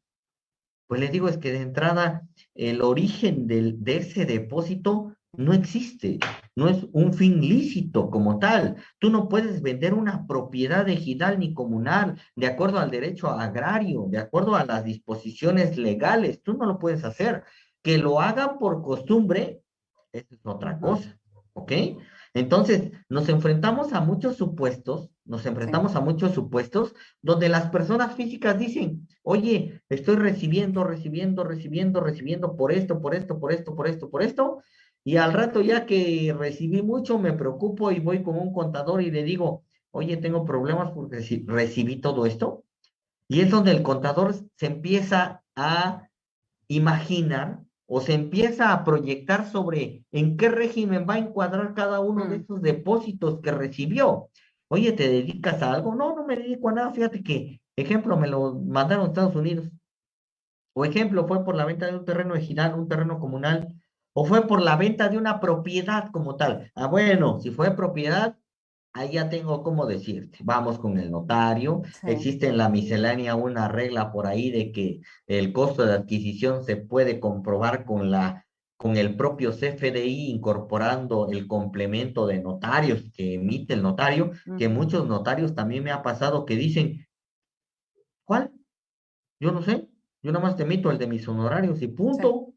Pues les digo, es que de entrada el origen de ese depósito no existe, no es un fin lícito como tal. Tú no puedes vender una propiedad ejidal ni comunal de acuerdo al derecho agrario, de acuerdo a las disposiciones legales. Tú no lo puedes hacer. Que lo hagan por costumbre, es otra cosa, ¿ok? Entonces, nos enfrentamos a muchos supuestos, nos enfrentamos a muchos supuestos donde las personas físicas dicen, oye, estoy recibiendo, recibiendo, recibiendo, recibiendo por esto, por esto, por esto, por esto, por esto, y al rato ya que recibí mucho, me preocupo y voy con un contador y le digo, oye, tengo problemas porque recibí todo esto. Y es donde el contador se empieza a imaginar o se empieza a proyectar sobre en qué régimen va a encuadrar cada uno de mm. esos depósitos que recibió. Oye, ¿te dedicas a algo? No, no me dedico a nada. Fíjate que, ejemplo, me lo mandaron a Estados Unidos. O ejemplo, fue por la venta de un terreno ejidal, un terreno comunal o fue por la venta de una propiedad como tal. Ah, bueno, si fue propiedad, ahí ya tengo cómo decirte. Vamos con el notario. Existe en la miscelánea una regla por ahí de que el costo de adquisición se puede comprobar con la con el propio CFDI incorporando el complemento de notarios que emite el notario, que muchos notarios también me ha pasado que dicen, ¿cuál? Yo no sé, yo nada más te emito el de mis honorarios y punto.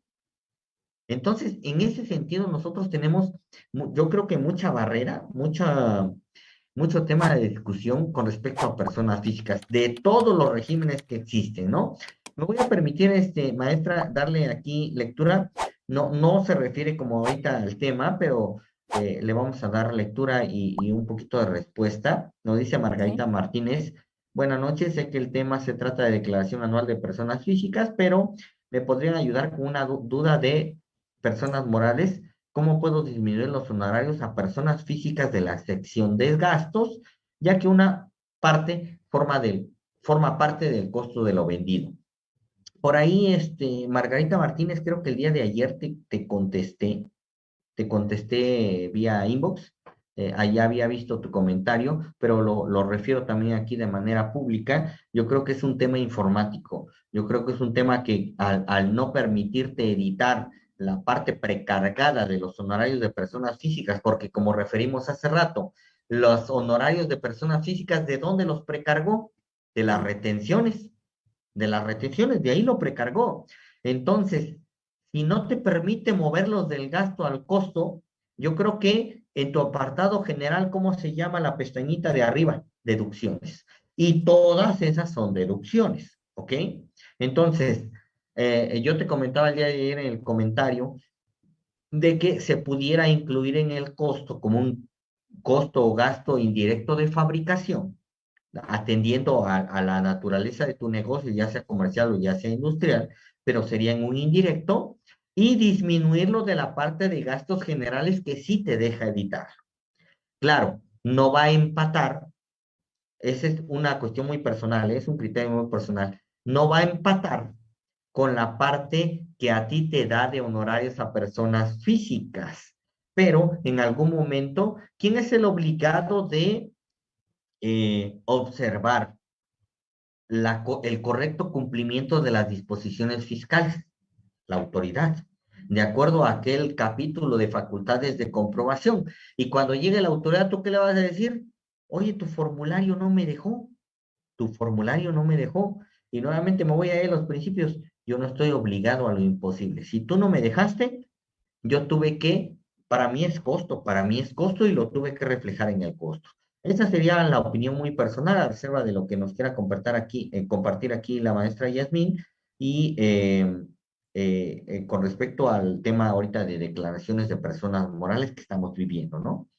Entonces, en ese sentido, nosotros tenemos, yo creo que mucha barrera, mucha, mucho tema de discusión con respecto a personas físicas, de todos los regímenes que existen, ¿no? Me voy a permitir, este, maestra, darle aquí lectura. No, no se refiere como ahorita al tema, pero eh, le vamos a dar lectura y, un poquito de respuesta. Nos dice Margarita Martínez, buenas noches, sé que el tema se trata de declaración anual de personas físicas, pero me podrían ayudar con una duda de personas morales, ¿cómo puedo disminuir los honorarios a personas físicas de la sección de gastos, ya que una parte forma, parte del costo de lo vendido? Por ahí, este, Margarita Martínez, creo que el día de ayer te, te contesté, te contesté vía inbox, eh, allá había visto tu comentario, pero lo, refiero también aquí de manera pública. Yo creo que es un tema informático. Yo creo que es un tema que al no permitirte editar la parte precargada de los honorarios de personas físicas, porque como referimos hace rato, los honorarios de personas físicas, ¿de dónde los precargó? De las retenciones, de las retenciones, de ahí lo precargó. Entonces, si no te permite moverlos del gasto al costo, yo creo que en tu apartado general, ¿cómo se llama la pestañita de arriba? Deducciones. Y todas esas son deducciones, ¿ok? Entonces, eh, yo te comentaba el día de ayer en el comentario de que se pudiera incluir en el costo como un costo o gasto indirecto de fabricación, atendiendo a, la naturaleza de tu negocio, ya sea comercial o ya sea industrial, pero sería en un indirecto, y disminuirlo de la parte de gastos generales que sí te deja editar. Claro, no va a empatar, esa es una cuestión muy personal, es un criterio muy personal, no va a empatar con la parte que a ti te da de honorarios a personas físicas. Pero en algún momento, ¿quién es el obligado de eh, observar el correcto cumplimiento de las disposiciones fiscales? La autoridad, de acuerdo a aquel capítulo de facultades de comprobación. Y cuando llegue la autoridad, ¿tú qué le vas a decir? Oye, tu formulario no me dejó, tu formulario no me dejó. Y nuevamente me voy a ir a los principios. Yo no estoy obligado a lo imposible. Si tú no me dejaste, yo tuve que, para mí es costo, para mí es costo y lo tuve que reflejar en el costo. Esa sería la opinión muy personal, a reserva de lo que nos quiera compartir aquí, eh, compartir aquí la maestra Yasmín. Y eh, eh, con respecto al tema ahorita de declaraciones de personas morales que estamos viviendo, ¿no?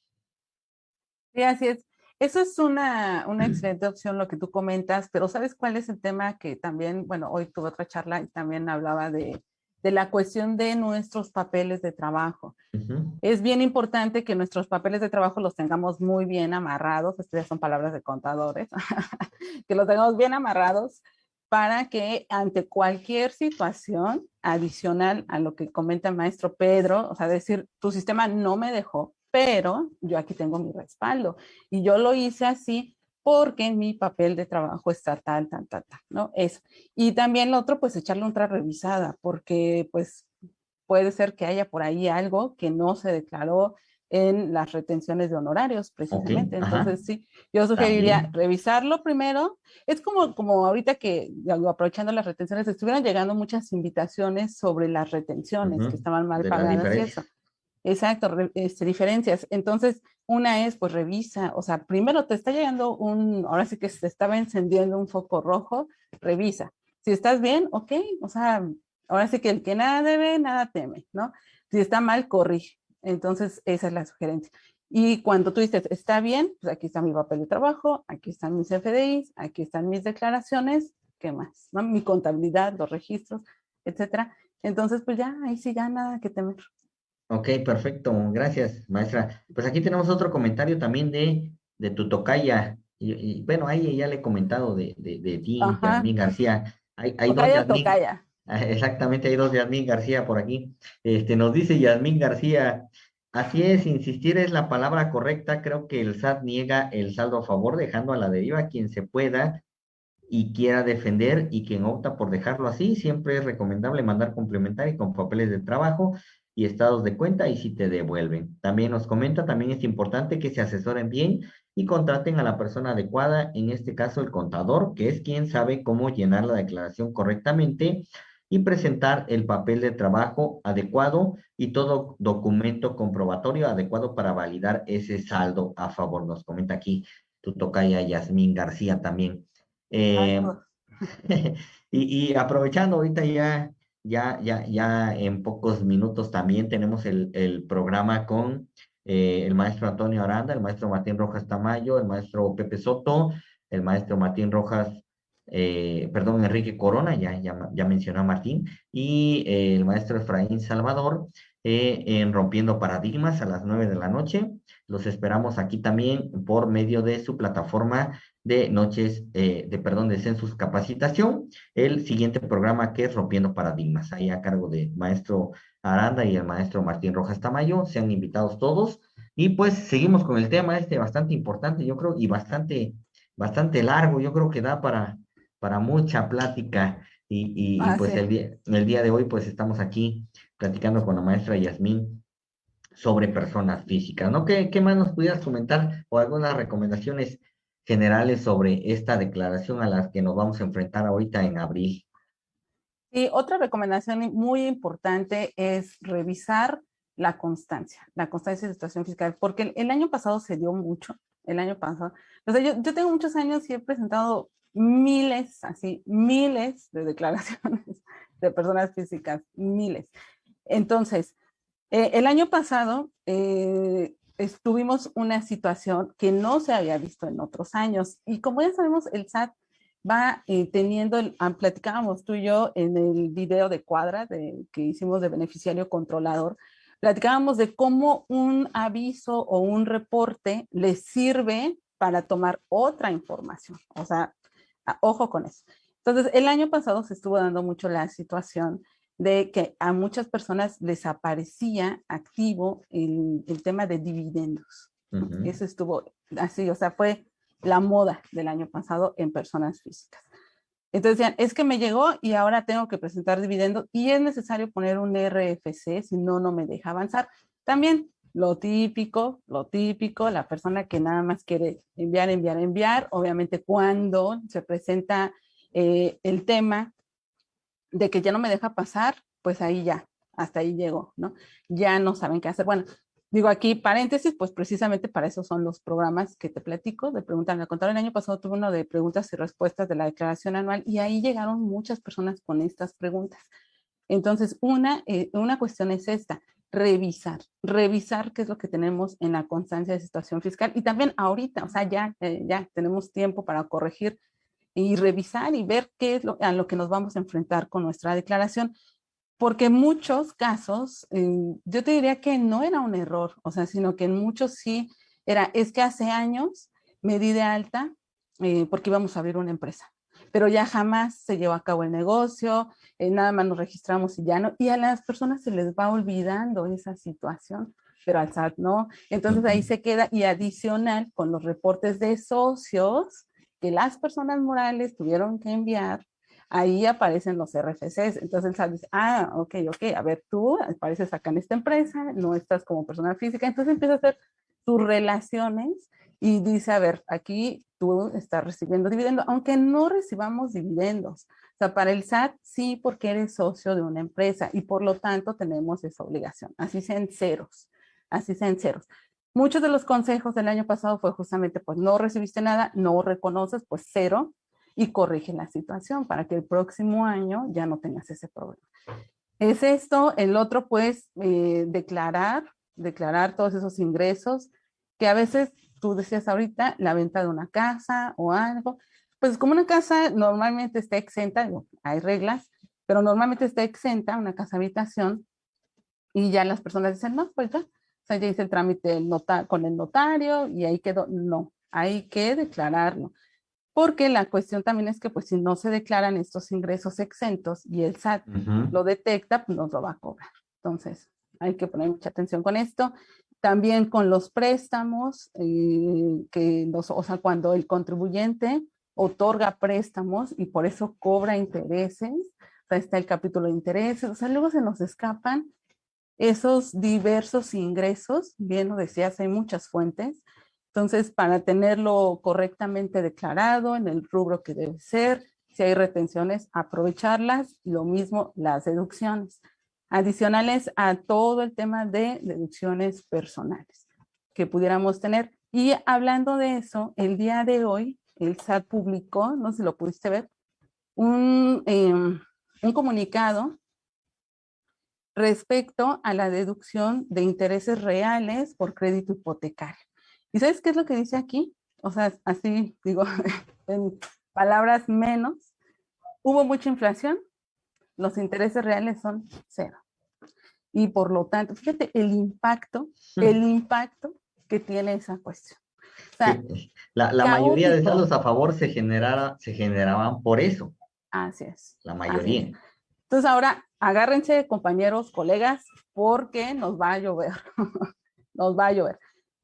Sí. Eso es una, una excelente opción lo que tú comentas, pero ¿sabes cuál es el tema que también, bueno, hoy tuve otra charla y también hablaba de, de la cuestión de nuestros papeles de trabajo. Es bien importante que nuestros papeles de trabajo los tengamos muy bien amarrados, estas ya son palabras de contadores, que los tengamos bien amarrados para que ante cualquier situación adicional a lo que comenta el maestro Pedro, o sea, decir, tu sistema no me dejó, pero yo aquí tengo mi respaldo. Y yo lo hice así porque mi papel de trabajo está tal, tal, tal, tal, ¿no? Eso. Y también lo otro, pues echarle otra revisada, porque pues puede ser que haya por ahí algo que no se declaró en las retenciones de honorarios, precisamente. Entonces, sí, yo sugeriría revisarlo primero. Es como, como ahorita que, aprovechando las retenciones, estuvieron llegando muchas invitaciones sobre las retenciones que estaban mal pagadas y eso. Exacto, este, diferencias. Entonces, una es, pues revisa, o sea, primero te está llegando un, ahora sí que se estaba encendiendo un foco rojo, revisa. Si estás bien, ok, o sea, ahora sí que el que nada debe, nada teme, ¿no? Si está mal, corrige. Entonces, esa es la sugerencia. Y cuando tú dices, está bien, pues aquí está mi papel de trabajo, aquí están mis FDIs, aquí están mis declaraciones, ¿qué más? ¿No? Mi contabilidad, los registros, etcétera. Entonces, pues ya, ahí sí ya nada que temer. Ok, perfecto. Gracias, maestra. Pues aquí tenemos otro comentario también de, de tu tocaya. Y, bueno, ahí ya le he comentado de, de, de ti, Yasmín García. Hay, hay dos Yasmín, Exactamente, hay dos Yasmín García por aquí. Este, nos dice Yasmín García, así es, insistir es la palabra correcta. Creo que el SAT niega el saldo a favor, dejando a la deriva quien se pueda y quiera defender y quien opta por dejarlo así, siempre es recomendable mandar complementar y con papeles de trabajo y estados de cuenta y si te devuelven. También nos comenta, también es importante que se asesoren bien y contraten a la persona adecuada, en este caso el contador, que es quien sabe cómo llenar la declaración correctamente y presentar el papel de trabajo adecuado y todo documento comprobatorio adecuado para validar ese saldo a favor. Nos comenta aquí tu tocaya Yasmín García también. Eh, y, y, aprovechando ahorita ya, ya, ya, ya en pocos minutos también tenemos el, programa con eh, el maestro Antonio Aranda, el maestro Martín Rojas Tamayo, el maestro Pepe Soto, el maestro Martín Rojas eh, perdón, Enrique Corona, ya, ya, ya mencionó Martín, y eh, el maestro Efraín Salvador en Rompiendo Paradigmas a las nueve de la noche. Los esperamos aquí también por medio de su plataforma de noches, de perdón, de Census Capacitación. El siguiente programa que es Rompiendo Paradigmas, ahí a cargo de maestro Aranda y el maestro Martín Rojas Tamayo. Sean invitados todos. Y pues seguimos con el tema este bastante importante, yo creo, y bastante, bastante largo. Yo creo que da para, para mucha plática y, ah, pues el, día, el día de hoy pues estamos aquí platicando con la maestra Yasmín sobre personas físicas, ¿no? ¿Qué, ¿Qué, más nos pudieras comentar o algunas recomendaciones generales sobre esta declaración a las que nos vamos a enfrentar ahorita en abril? Sí, otra recomendación muy importante es revisar la constancia, la constancia de situación fiscal, porque el, año pasado se dio mucho, el año pasado. O sea, yo, yo tengo muchos años y he presentado miles, así, miles de declaraciones de personas físicas, miles. Entonces, eh, el año pasado eh, estuvimos una situación que no se había visto en otros años y como ya sabemos, el SAT va eh, teniendo, el, ah, platicábamos tú y yo en el video de cuadra de, que hicimos de beneficiario controlador, platicábamos de cómo un aviso o un reporte le sirve para tomar otra información. O sea, Ah, ojo con eso. Entonces, el año pasado se estuvo dando mucho la situación de que a muchas personas les aparecía activo el, tema de dividendos. Eso estuvo así, o sea, fue la moda del año pasado en personas físicas. Entonces decían, es que me llegó y ahora tengo que presentar dividendos y es necesario poner un RFC, si no, no me deja avanzar. También lo típico, lo típico, la persona que nada más quiere enviar, enviar, enviar, obviamente cuando se presenta eh, el tema de que ya no me deja pasar, pues ahí ya, hasta ahí llegó, ¿no? Ya no saben qué hacer. Bueno, digo aquí paréntesis, pues precisamente para eso son los programas que te platico de preguntas. Me contaron el año pasado tuve uno de preguntas y respuestas de la declaración anual y ahí llegaron muchas personas con estas preguntas. Entonces, una, eh, una cuestión es esta, revisar, revisar qué es lo que tenemos en la constancia de situación fiscal y también ahorita, o sea, ya, eh, ya tenemos tiempo para corregir y revisar y ver qué es lo, a lo que nos vamos a enfrentar con nuestra declaración, porque en muchos casos, eh, yo te diría que no era un error, o sea, sino que en muchos sí era, es que hace años me di de alta eh, porque íbamos a abrir una empresa pero ya jamás se llevó a cabo el negocio, eh, nada más nos registramos y ya no, y a las personas se les va olvidando esa situación, pero al SAT no. Entonces ahí se queda y adicional con los reportes de socios las personas morales tuvieron que enviar, ahí aparecen los RFCs. Entonces SAT dice, ah, ok, ok, a ver, tú apareces acá en esta empresa, no estás como persona física, entonces empieza a hacer tus relaciones y dice, a ver, aquí tú estás recibiendo dividendos, aunque no recibamos dividendos. O sea, para el SAT sí, porque eres socio de una empresa y por lo tanto tenemos esa obligación. Así sean ceros, así sean ceros. Muchos de los consejos del año pasado fue justamente, pues no recibiste nada, no reconoces, pues cero, y corrige la situación para que el próximo año ya no tengas ese problema. Es esto, el otro pues eh, declarar, declarar todos esos ingresos que a veces tú decías ahorita, la venta de una casa o algo, pues como una casa normalmente está exenta, hay reglas, pero normalmente está exenta una casa habitación y ya las personas dicen, no, pues ya, o sea, ya hice el trámite con el notario y ahí quedó, no, hay que declararlo. Porque la cuestión también es que pues si no se declaran estos ingresos exentos y el SAT lo detecta, pues nos lo va a cobrar. Entonces, hay que poner mucha atención con esto. También con los préstamos, eh, que o sea, cuando el contribuyente otorga préstamos y por eso cobra intereses, o sea, está el capítulo de intereses, o sea, luego se nos escapan esos diversos ingresos, bien lo decías, hay muchas fuentes, entonces para tenerlo correctamente declarado en el rubro que debe ser, si hay retenciones, aprovecharlas, lo mismo las deducciones, adicionales a todo el tema de deducciones personales que pudiéramos tener. Y hablando de eso, el día de hoy, el SAT publicó, no sé si lo pudiste ver, un, em, un comunicado respecto a la deducción de intereses reales por crédito hipotecario. ¿Y sabes qué es lo que dice aquí? O sea, así digo, en palabras menos, hubo mucha inflación, los intereses reales son cero. Y por lo tanto, fíjate el impacto, el impacto que tiene esa cuestión. la, mayoría de saldos a favor se, generara, se generaban por eso. Así es. La mayoría. Entonces ahora agárrense compañeros, colegas, porque nos va a llover. nos va a llover.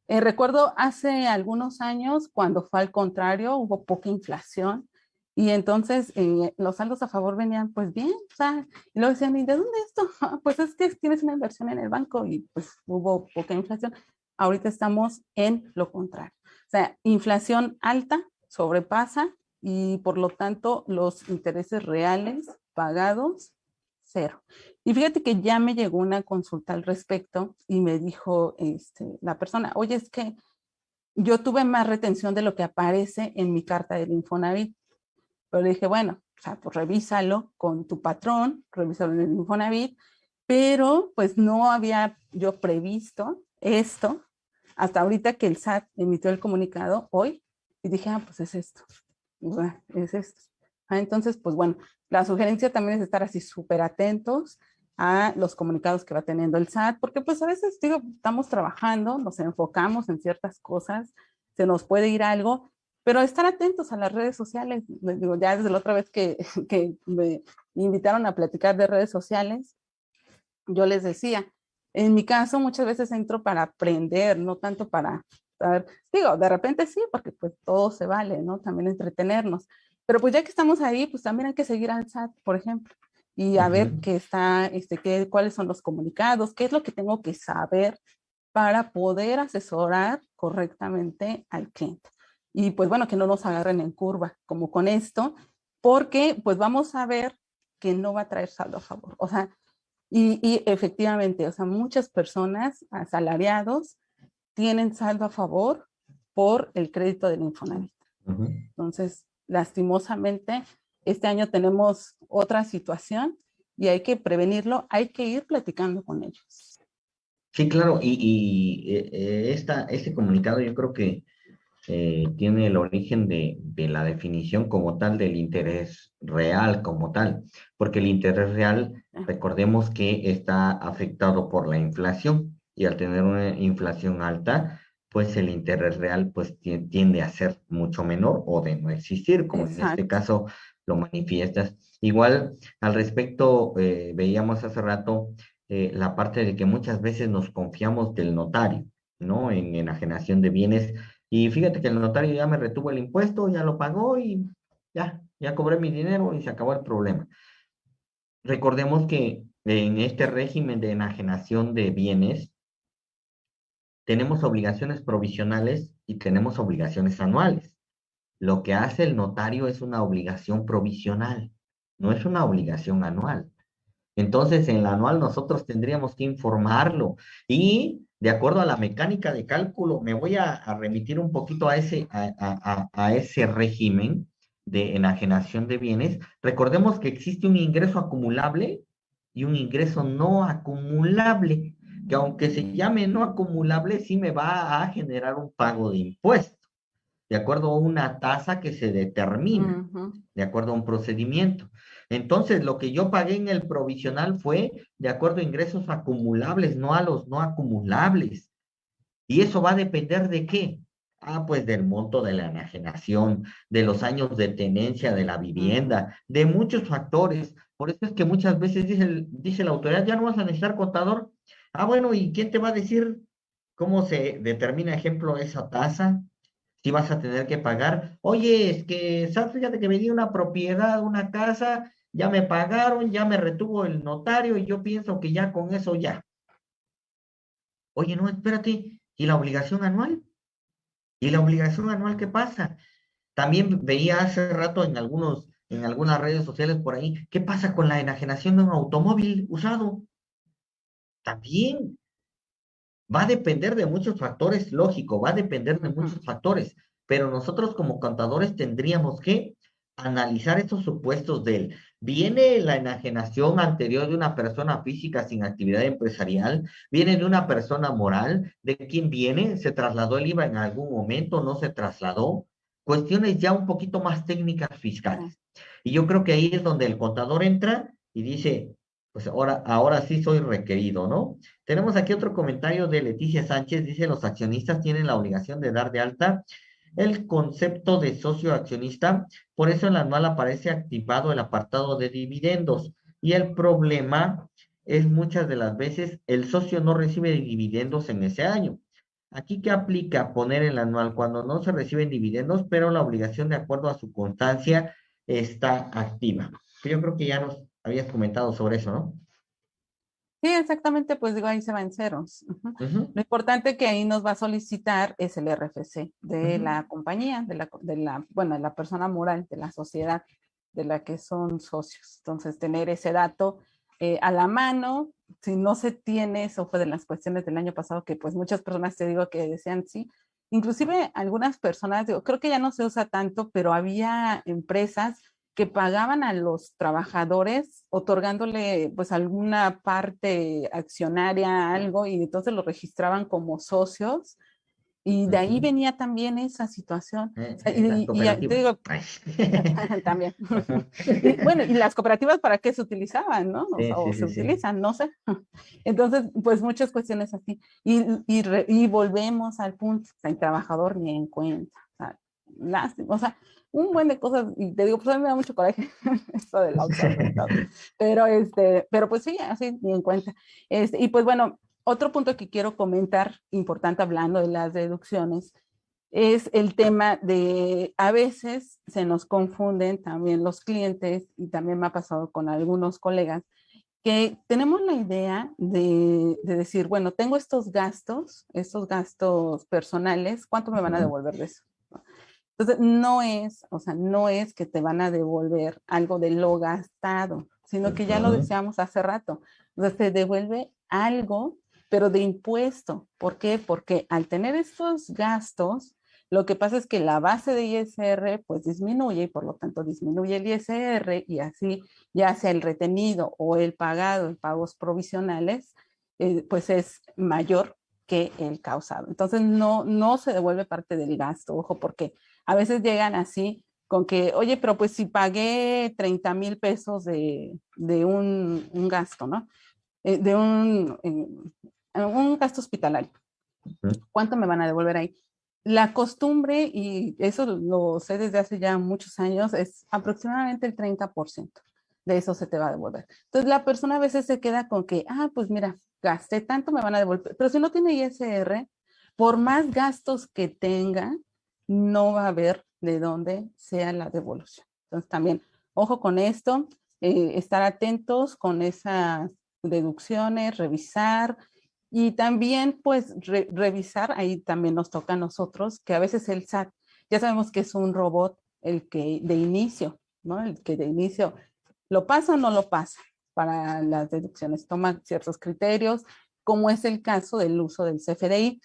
Eh, recuerdo hace algunos años cuando fue al contrario, hubo poca inflación y entonces eh, los saldos a favor venían pues bien, o y luego decían, ¿y de dónde esto? pues es que tienes una inversión en el banco y pues hubo poca inflación. Ahorita estamos en lo contrario. O sea, inflación alta sobrepasa y por lo tanto los intereses reales pagados, cero. Y fíjate que ya me llegó una consulta al respecto y me dijo este, la persona, oye, es que yo tuve más retención de lo que aparece en mi carta del Infonavit. Pero le dije, bueno, o sea, pues revísalo con tu patrón, revísalo en el Infonavit, pero pues no había yo previsto esto hasta ahorita que el SAT emitió el comunicado hoy y dije, ah, pues es esto, es esto. Ah, entonces, pues bueno, la sugerencia también es estar así súper atentos a los comunicados que va teniendo el SAT, porque pues a veces, digo, estamos trabajando, nos enfocamos en ciertas cosas, se nos puede ir algo, pero estar atentos a las redes sociales. Digo, ya desde la otra vez que, que me invitaron a platicar de redes sociales, yo les decía, en mi caso muchas veces entro para aprender, no tanto para digo, de repente sí, porque pues todo se vale, ¿no? También entretenernos. Pero pues ya que estamos ahí, pues también hay que seguir al SAT, por ejemplo y a ver qué está, este, qué, cuáles son los comunicados, qué es lo que tengo que saber para poder asesorar correctamente al cliente. Y pues bueno, que no nos agarren en curva, como con esto, porque pues vamos a ver que no va a traer saldo a favor. O sea, y, y efectivamente, o sea, muchas personas asalariados tienen saldo a favor por el crédito del Infonavit. Entonces, lastimosamente, este año tenemos otra situación y hay que prevenirlo, hay que ir platicando con ellos. Sí, claro, y, eh, eh, esta, este comunicado yo creo que eh, tiene el origen de, de, la definición como tal del interés real como tal, porque el interés real, recordemos que está afectado por la inflación y al tener una inflación alta, pues el interés real pues tiende a ser mucho menor o de no existir, como en este caso lo manifiestas. Igual, al respecto, eh, veíamos hace rato eh, la parte de que muchas veces nos confiamos del notario, ¿no? En enajenación de bienes. Y fíjate que el notario ya me retuvo el impuesto, ya lo pagó y ya, ya cobré mi dinero y se acabó el problema. Recordemos que en este régimen de enajenación de bienes, tenemos obligaciones provisionales y tenemos obligaciones anuales. Lo que hace el notario es una obligación provisional, no es una obligación anual. Entonces, en la anual nosotros tendríamos que informarlo y de acuerdo a la mecánica de cálculo, me voy a, remitir un poquito a ese, a, ese régimen de enajenación de bienes. Recordemos que existe un ingreso acumulable y un ingreso no acumulable, que aunque se llame no acumulable, sí me va a generar un pago de impuestos de acuerdo a una tasa que se determina, de acuerdo a un procedimiento. Entonces, lo que yo pagué en el provisional fue de acuerdo a ingresos acumulables, no a los no acumulables. ¿Y eso va a depender de qué? Ah, pues del monto de la enajenación, de los años de tenencia de la vivienda, de muchos factores. Por eso es que muchas veces dice, dice la autoridad, ya no vas a necesitar contador. Ah, bueno, ¿y quién te va a decir cómo se determina, ejemplo, esa tasa? si vas a tener que pagar. Oye, es que, ¿sabes? Fíjate que di una propiedad, una casa, ya me pagaron, ya me retuvo el notario y yo pienso que ya con eso ya. Oye, no, espérate, ¿y la obligación anual? ¿Y la obligación anual qué pasa? También veía hace rato en algunos, en algunas redes sociales por ahí, ¿qué pasa con la enajenación de un automóvil usado? También va a depender de muchos factores, lógico, va a depender de muchos factores, pero nosotros como contadores tendríamos que analizar esos supuestos de él. ¿Viene la enajenación anterior de una persona física sin actividad empresarial? ¿Viene de una persona moral? ¿De quién viene? ¿Se trasladó el IVA en algún momento? ¿No se trasladó? Cuestiones ya un poquito más técnicas fiscales. Y yo creo que ahí es donde el contador entra y dice, pues ahora, ahora sí soy requerido, ¿no? Tenemos aquí otro comentario de Leticia Sánchez, dice, los accionistas tienen la obligación de dar de alta el concepto de socio accionista, por eso en el anual aparece activado el apartado de dividendos y el problema es muchas de las veces el socio no recibe dividendos en ese año. Aquí que aplica poner el anual cuando no se reciben dividendos, pero la obligación de acuerdo a su constancia está activa. Yo creo que ya nos habías comentado sobre eso, ¿no? Sí, exactamente, pues digo, ahí se va en ceros. Lo importante que ahí nos va a solicitar es el RFC de la compañía, de la, de la, bueno, de la persona moral, de la sociedad de la que son socios. Entonces, tener ese dato eh, a la mano, si no se tiene, eso fue de las cuestiones del año pasado que pues muchas personas te digo que decían sí, inclusive algunas personas, digo, creo que ya no se usa tanto, pero había empresas que pagaban a los trabajadores otorgándole pues alguna parte accionaria, algo, y entonces lo registraban como socios. Y de ahí venía también esa situación. Eh, y, y, te digo, también. bueno, y las cooperativas para qué se utilizaban, ¿no? O, se utilizan, no sé. Entonces, pues muchas cuestiones así. Y, y, volvemos al punto, el trabajador ni en cuenta. O sea, lástima. O sea, un buen de cosas, y te digo, pues a mí me da mucho coraje esto del pero este, pero pues sí, así ni en cuenta. Este, y pues bueno, otro punto que quiero comentar, importante hablando de las deducciones, es el tema de, a veces se nos confunden también los clientes, y también me ha pasado con algunos colegas, que tenemos la idea de, de, decir, bueno, tengo estos gastos, estos gastos personales, ¿cuánto me van a devolver de eso? Entonces, no es, o sea, no es que te van a devolver algo de lo gastado, sino que ya lo decíamos hace rato. Sea, te devuelve algo, pero de impuesto. ¿Por qué? Porque al tener estos gastos, lo que pasa es que la base de ISR pues disminuye y por lo tanto disminuye el ISR y así ya sea el retenido o el pagado en pagos provisionales, eh, pues es mayor que el causado. Entonces no, no se devuelve parte del gasto, ojo, porque a veces llegan así con que, oye, pero pues si pagué 30 mil pesos de, un, gasto, ¿no? Eh, de un, un gasto hospitalario. ¿Cuánto me van a devolver ahí? La costumbre, y eso lo sé desde hace ya muchos años, es aproximadamente el 30% de eso se te va a devolver. Entonces la persona a veces se queda con que, ah, pues mira, gasté tanto, me van a devolver. Pero si no tiene ISR, por más gastos que tenga, no va a haber de dónde sea la devolución. Entonces también, ojo con esto, eh, estar atentos con esas deducciones, revisar y también pues revisar, ahí también nos toca a nosotros, que a veces el SAT, ya sabemos que es un robot el que de inicio, ¿no? El que de inicio lo pasa o no lo pasa para las deducciones, toma ciertos criterios, como es el caso del uso del CFDI.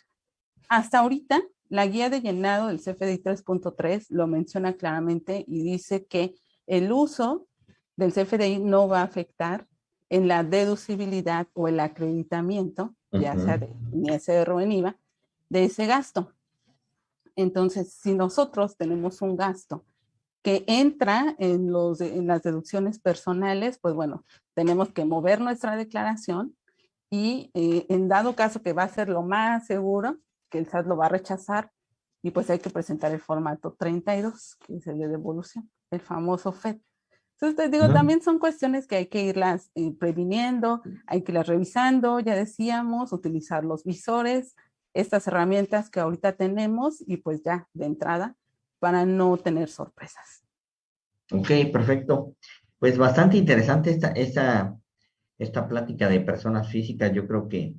Hasta ahorita la guía de llenado del CFDI 3.3 lo menciona claramente y dice que el uso del CFDI no va a afectar en la deducibilidad o el acreditamiento, ya sea de ISR o en IVA, de ese gasto. Entonces, si nosotros tenemos un gasto que entra en, los, en las deducciones personales, pues bueno, tenemos que mover nuestra declaración y eh, en dado caso que va a ser lo más seguro, que el SAT lo va a rechazar y pues hay que presentar el formato 32, que es el de devolución, el famoso FED. Entonces, te digo, también son cuestiones que hay que irlas eh, previniendo, hay que irlas revisando, ya decíamos, utilizar los visores, estas herramientas que ahorita tenemos y pues ya de entrada para no tener sorpresas. Ok, perfecto. Pues bastante interesante esta, esta, esta plática de personas físicas. Yo creo que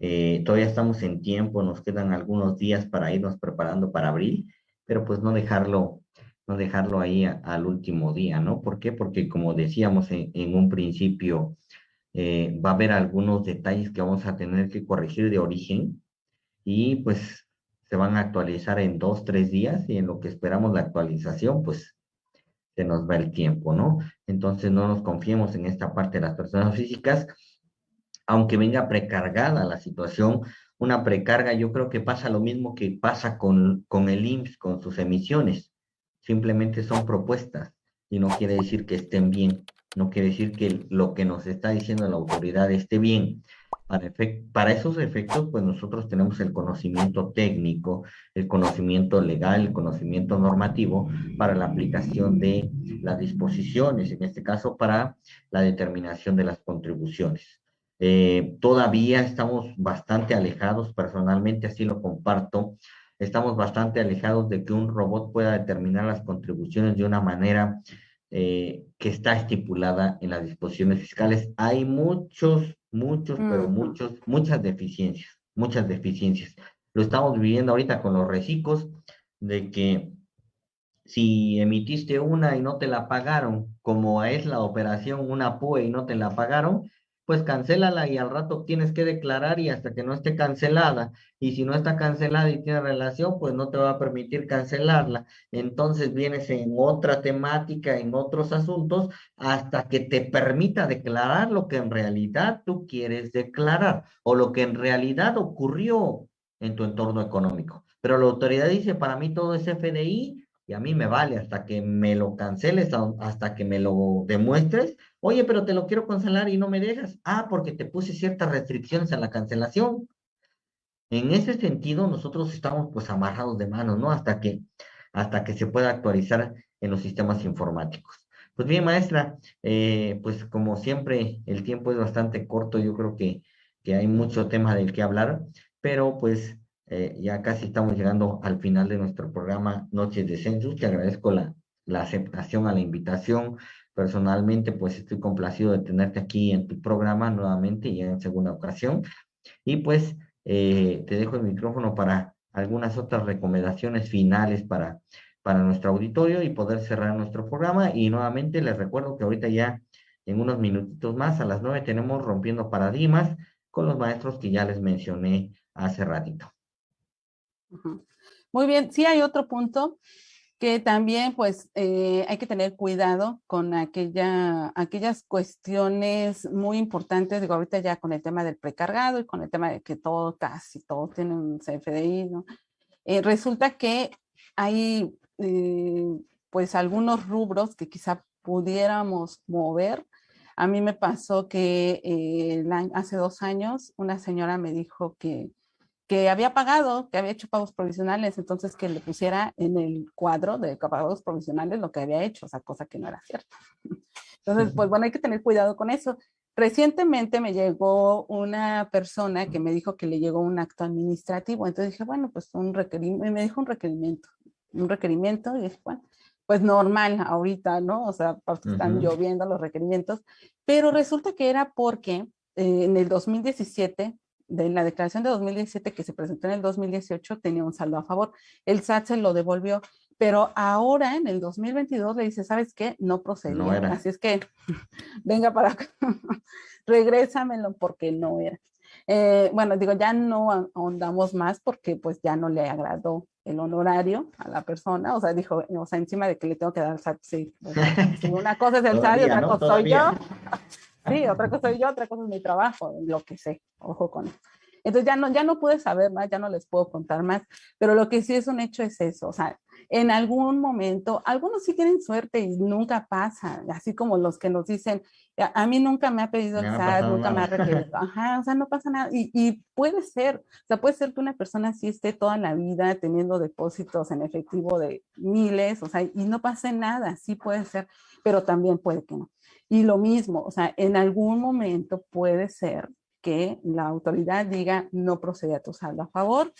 eh, todavía estamos en tiempo, nos quedan algunos días para irnos preparando para abril, pero pues no dejarlo, no dejarlo ahí al último día, ¿no? ¿Por qué? Porque como decíamos en, en un principio, eh, va a haber algunos detalles que vamos a tener que corregir de origen y pues se van a actualizar en dos, tres días y en lo que esperamos la actualización, pues se nos va el tiempo, ¿no? Entonces no nos confiemos en esta parte de las personas físicas, aunque venga precargada la situación, una precarga yo creo que pasa lo mismo que pasa con, con el IMSS, con sus emisiones, simplemente son propuestas y no quiere decir que estén bien no quiere decir que lo que nos está diciendo la autoridad esté bien. Para, para, esos efectos, pues nosotros tenemos el conocimiento técnico, el conocimiento legal, el conocimiento normativo para la aplicación de las disposiciones, en este caso para la determinación de las contribuciones. Eh, todavía estamos bastante alejados, personalmente así lo comparto, estamos bastante alejados de que un robot pueda determinar las contribuciones de una manera eh, que está estipulada en las disposiciones fiscales. Hay muchos, muchos, pero muchos, muchas deficiencias, muchas deficiencias. Lo estamos viviendo ahorita con los reciclos, de que si emitiste una y no te la pagaron, como es la operación una PUE y no te la pagaron, pues cancélala y al rato tienes que declarar y hasta que no esté cancelada. Y si no está cancelada y tiene relación, pues no te va a permitir cancelarla. Entonces vienes en otra temática, en otros asuntos, hasta que te permita declarar lo que en realidad tú quieres declarar o lo que en realidad ocurrió en tu entorno económico. Pero la autoridad dice, para mí todo es FDI y a mí me vale hasta que me lo canceles, hasta que me lo demuestres, Oye, pero te lo quiero cancelar y no me dejas. Ah, porque te puse ciertas restricciones a la cancelación. En ese sentido, nosotros estamos pues amarrados de manos, ¿no? Hasta que, hasta que se pueda actualizar en los sistemas informáticos. Pues bien, maestra, eh, pues como siempre, el tiempo es bastante corto, yo creo que, que hay mucho tema del que hablar, pero pues eh, ya casi estamos llegando al final de nuestro programa Noches de Census. Te agradezco la, la aceptación a la invitación, Personalmente, pues estoy complacido de tenerte aquí en tu programa nuevamente y en segunda ocasión. Y pues eh, te dejo el micrófono para algunas otras recomendaciones finales para, para nuestro auditorio y poder cerrar nuestro programa. Y nuevamente les recuerdo que ahorita ya en unos minutitos más, a las nueve, tenemos Rompiendo Paradigmas con los maestros que ya les mencioné hace ratito. Muy bien, sí hay otro punto que también pues eh, hay que tener cuidado con aquella, aquellas cuestiones muy importantes, digo ahorita ya con el tema del precargado y con el tema de que todo, casi todos tienen un CFDI. Eh, resulta que hay eh, pues algunos rubros que quizá pudiéramos mover. A mí me pasó que hace dos años una señora me dijo que que había pagado, que había hecho pagos provisionales, entonces que le pusiera en el cuadro de pagos provisionales lo que había hecho, o sea, cosa que no era cierta. Entonces, pues bueno, hay que tener cuidado con eso. Recientemente me llegó una persona que me dijo que le llegó un acto administrativo, entonces dije, bueno, pues un requerimiento, me dijo un requerimiento, un requerimiento, y dije, bueno, pues normal ahorita, ¿no? O sea, están lloviendo los requerimientos, pero resulta que era porque eh, en el 2017 de la declaración de 2017 que se presentó en el 2018 tenía un saldo a favor. El SAT se lo devolvió, pero ahora en el 2022 le dice, ¿sabes qué? No procedía. Así es que venga para acá, regrésamelo porque no era. Eh, bueno, digo, ya no ahondamos más porque pues ya no le agradó el honorario a la persona, o sea, dijo, o sea, encima de que le tengo que dar SAT, sí. una cosa es el SAT y otra cosa soy yo. Sí, otra cosa soy yo, otra cosa es mi trabajo, lo que sé, ojo con eso. Entonces ya no, ya no pude saber más, ya no les puedo contar más, pero lo que sí es un hecho es eso, o sea, en algún momento, algunos sí tienen suerte y nunca pasa, así como los que nos dicen, a, mí nunca me ha pedido el SAT, nunca me ha requerido, ajá, o sea, no pasa nada, y, y, puede ser, o sea, puede ser que una persona sí esté toda la vida teniendo depósitos en efectivo de miles, o sea, y no pase nada, sí puede ser, pero también puede que no. Y lo mismo, o sea, en algún momento puede ser que la autoridad diga no procede a tu saldo a favor.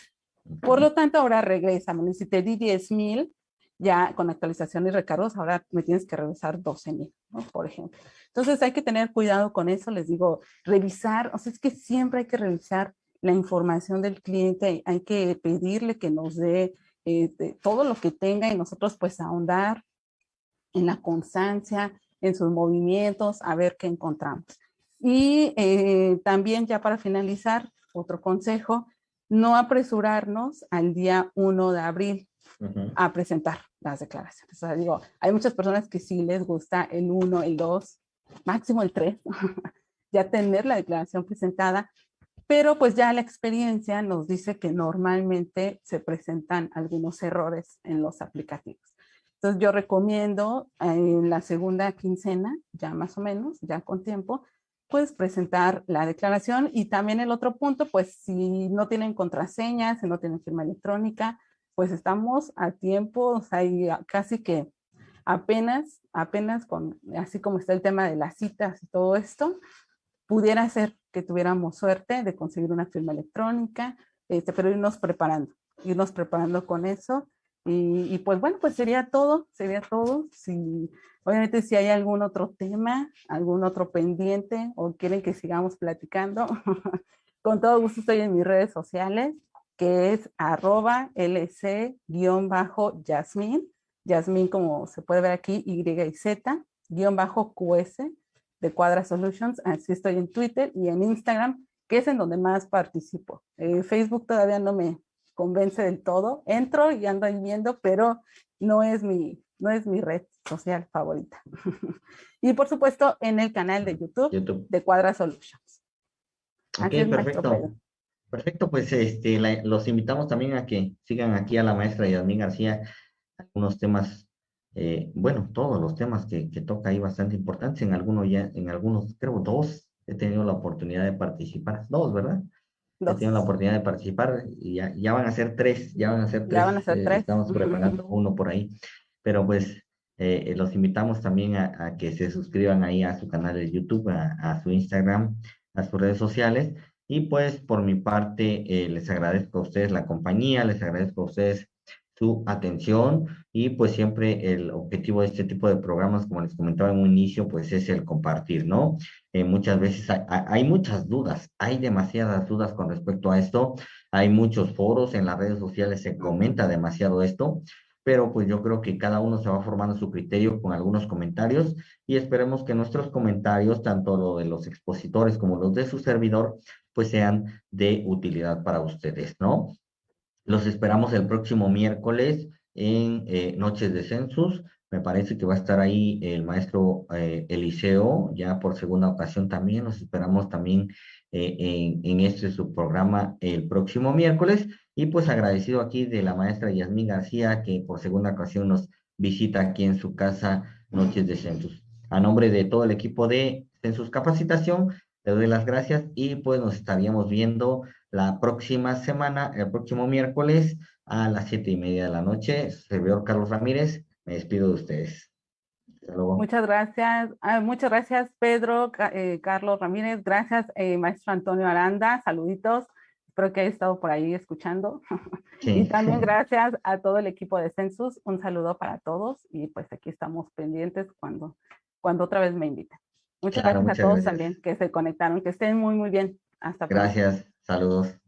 Por lo tanto, ahora regresa. Si te di 10 mil, ya con actualización y recargos, ahora me tienes que regresar 12 mil, ¿no? por ejemplo. Entonces hay que tener cuidado con eso, les digo, revisar, o sea, es que siempre hay que revisar la información del cliente, hay que pedirle que nos dé eh, todo lo que tenga y nosotros pues ahondar en la constancia, en sus movimientos, a ver qué encontramos. Y eh, también ya para finalizar, otro consejo, no apresurarnos al día 1 de abril a presentar las declaraciones. O sea, digo, hay muchas personas que sí les gusta el 1, el 2, máximo el 3, ya tener la declaración presentada, pero pues ya la experiencia nos dice que normalmente se presentan algunos errores en los aplicativos. Entonces yo recomiendo en la segunda quincena, ya más o menos, ya con tiempo, pues presentar la declaración y también el otro punto, pues si no tienen contraseña, si no tienen firma electrónica, pues estamos a tiempo, o sea, casi que apenas, apenas con, así como está el tema de las citas y todo esto, pudiera ser que tuviéramos suerte de conseguir una firma electrónica, este, pero irnos preparando, irnos preparando con eso. Y, pues bueno, pues sería todo, sería todo. Si, obviamente si hay algún otro tema, algún otro pendiente o quieren que sigamos platicando, con todo gusto estoy en mis redes sociales, que es arroba lc-yasmin, Yasmin como se puede ver aquí, Y y Z, guion bajo QS, de Cuadra Solutions, así estoy en Twitter y en Instagram, que es en donde más participo. Eh, Facebook todavía no me convence del todo, entro y ando viendo, pero no es mi, no es mi red social favorita. y por supuesto en el canal de YouTube, de Cuadra Solutions. Ok, perfecto. Perfecto, pues este, los invitamos también a que sigan aquí a la maestra Yasmín García, algunos temas eh, bueno, todos los temas que, que, toca ahí bastante importantes, en algunos ya, en algunos, creo dos, he tenido la oportunidad de participar, dos, ¿verdad? He tenido la oportunidad de participar y ya, ya van a ser tres, ya van a ser tres. Ya van a ser eh, tres. Estamos preparando uno por ahí, pero pues eh, los invitamos también a, a, que se suscriban ahí a su canal de YouTube, a, a su Instagram, a sus redes sociales. Y pues por mi parte les agradezco a ustedes la compañía, les agradezco a ustedes su atención y pues siempre el objetivo de este tipo de programas, como les comentaba en un inicio, pues es el compartir, ¿no? Eh, muchas veces hay, muchas dudas, hay demasiadas dudas con respecto a esto, hay muchos foros en las redes sociales, se comenta demasiado esto, pero pues yo creo que cada uno se va formando su criterio con algunos comentarios y esperemos que nuestros comentarios, tanto lo de los expositores como los de su servidor, pues sean de utilidad para ustedes, ¿no? Los esperamos el próximo miércoles en eh, Noches de Census. Me parece que va a estar ahí el maestro eh, Eliseo, ya por segunda ocasión también. Los esperamos también eh, en, en, este subprograma el próximo miércoles. Y pues agradecido aquí de la maestra Yasmín García, que por segunda ocasión nos visita aquí en su casa Noches de Census. A nombre de todo el equipo de Census Capacitación, le doy las gracias y pues nos estaríamos viendo la próxima semana, el próximo miércoles a las siete y media de la noche. Servidor Carlos Ramírez, me despido de ustedes. Muchas gracias, ah, muchas gracias Pedro, eh, Carlos Ramírez, gracias eh, maestro Antonio Aranda, saluditos, espero que haya estado por ahí escuchando. y también gracias a todo el equipo de Census, un saludo para todos y pues aquí estamos pendientes cuando, cuando otra vez me inviten. Muchas gracias a todos también que se conectaron, que estén muy muy bien. Hasta pronto. Gracias. Saludos.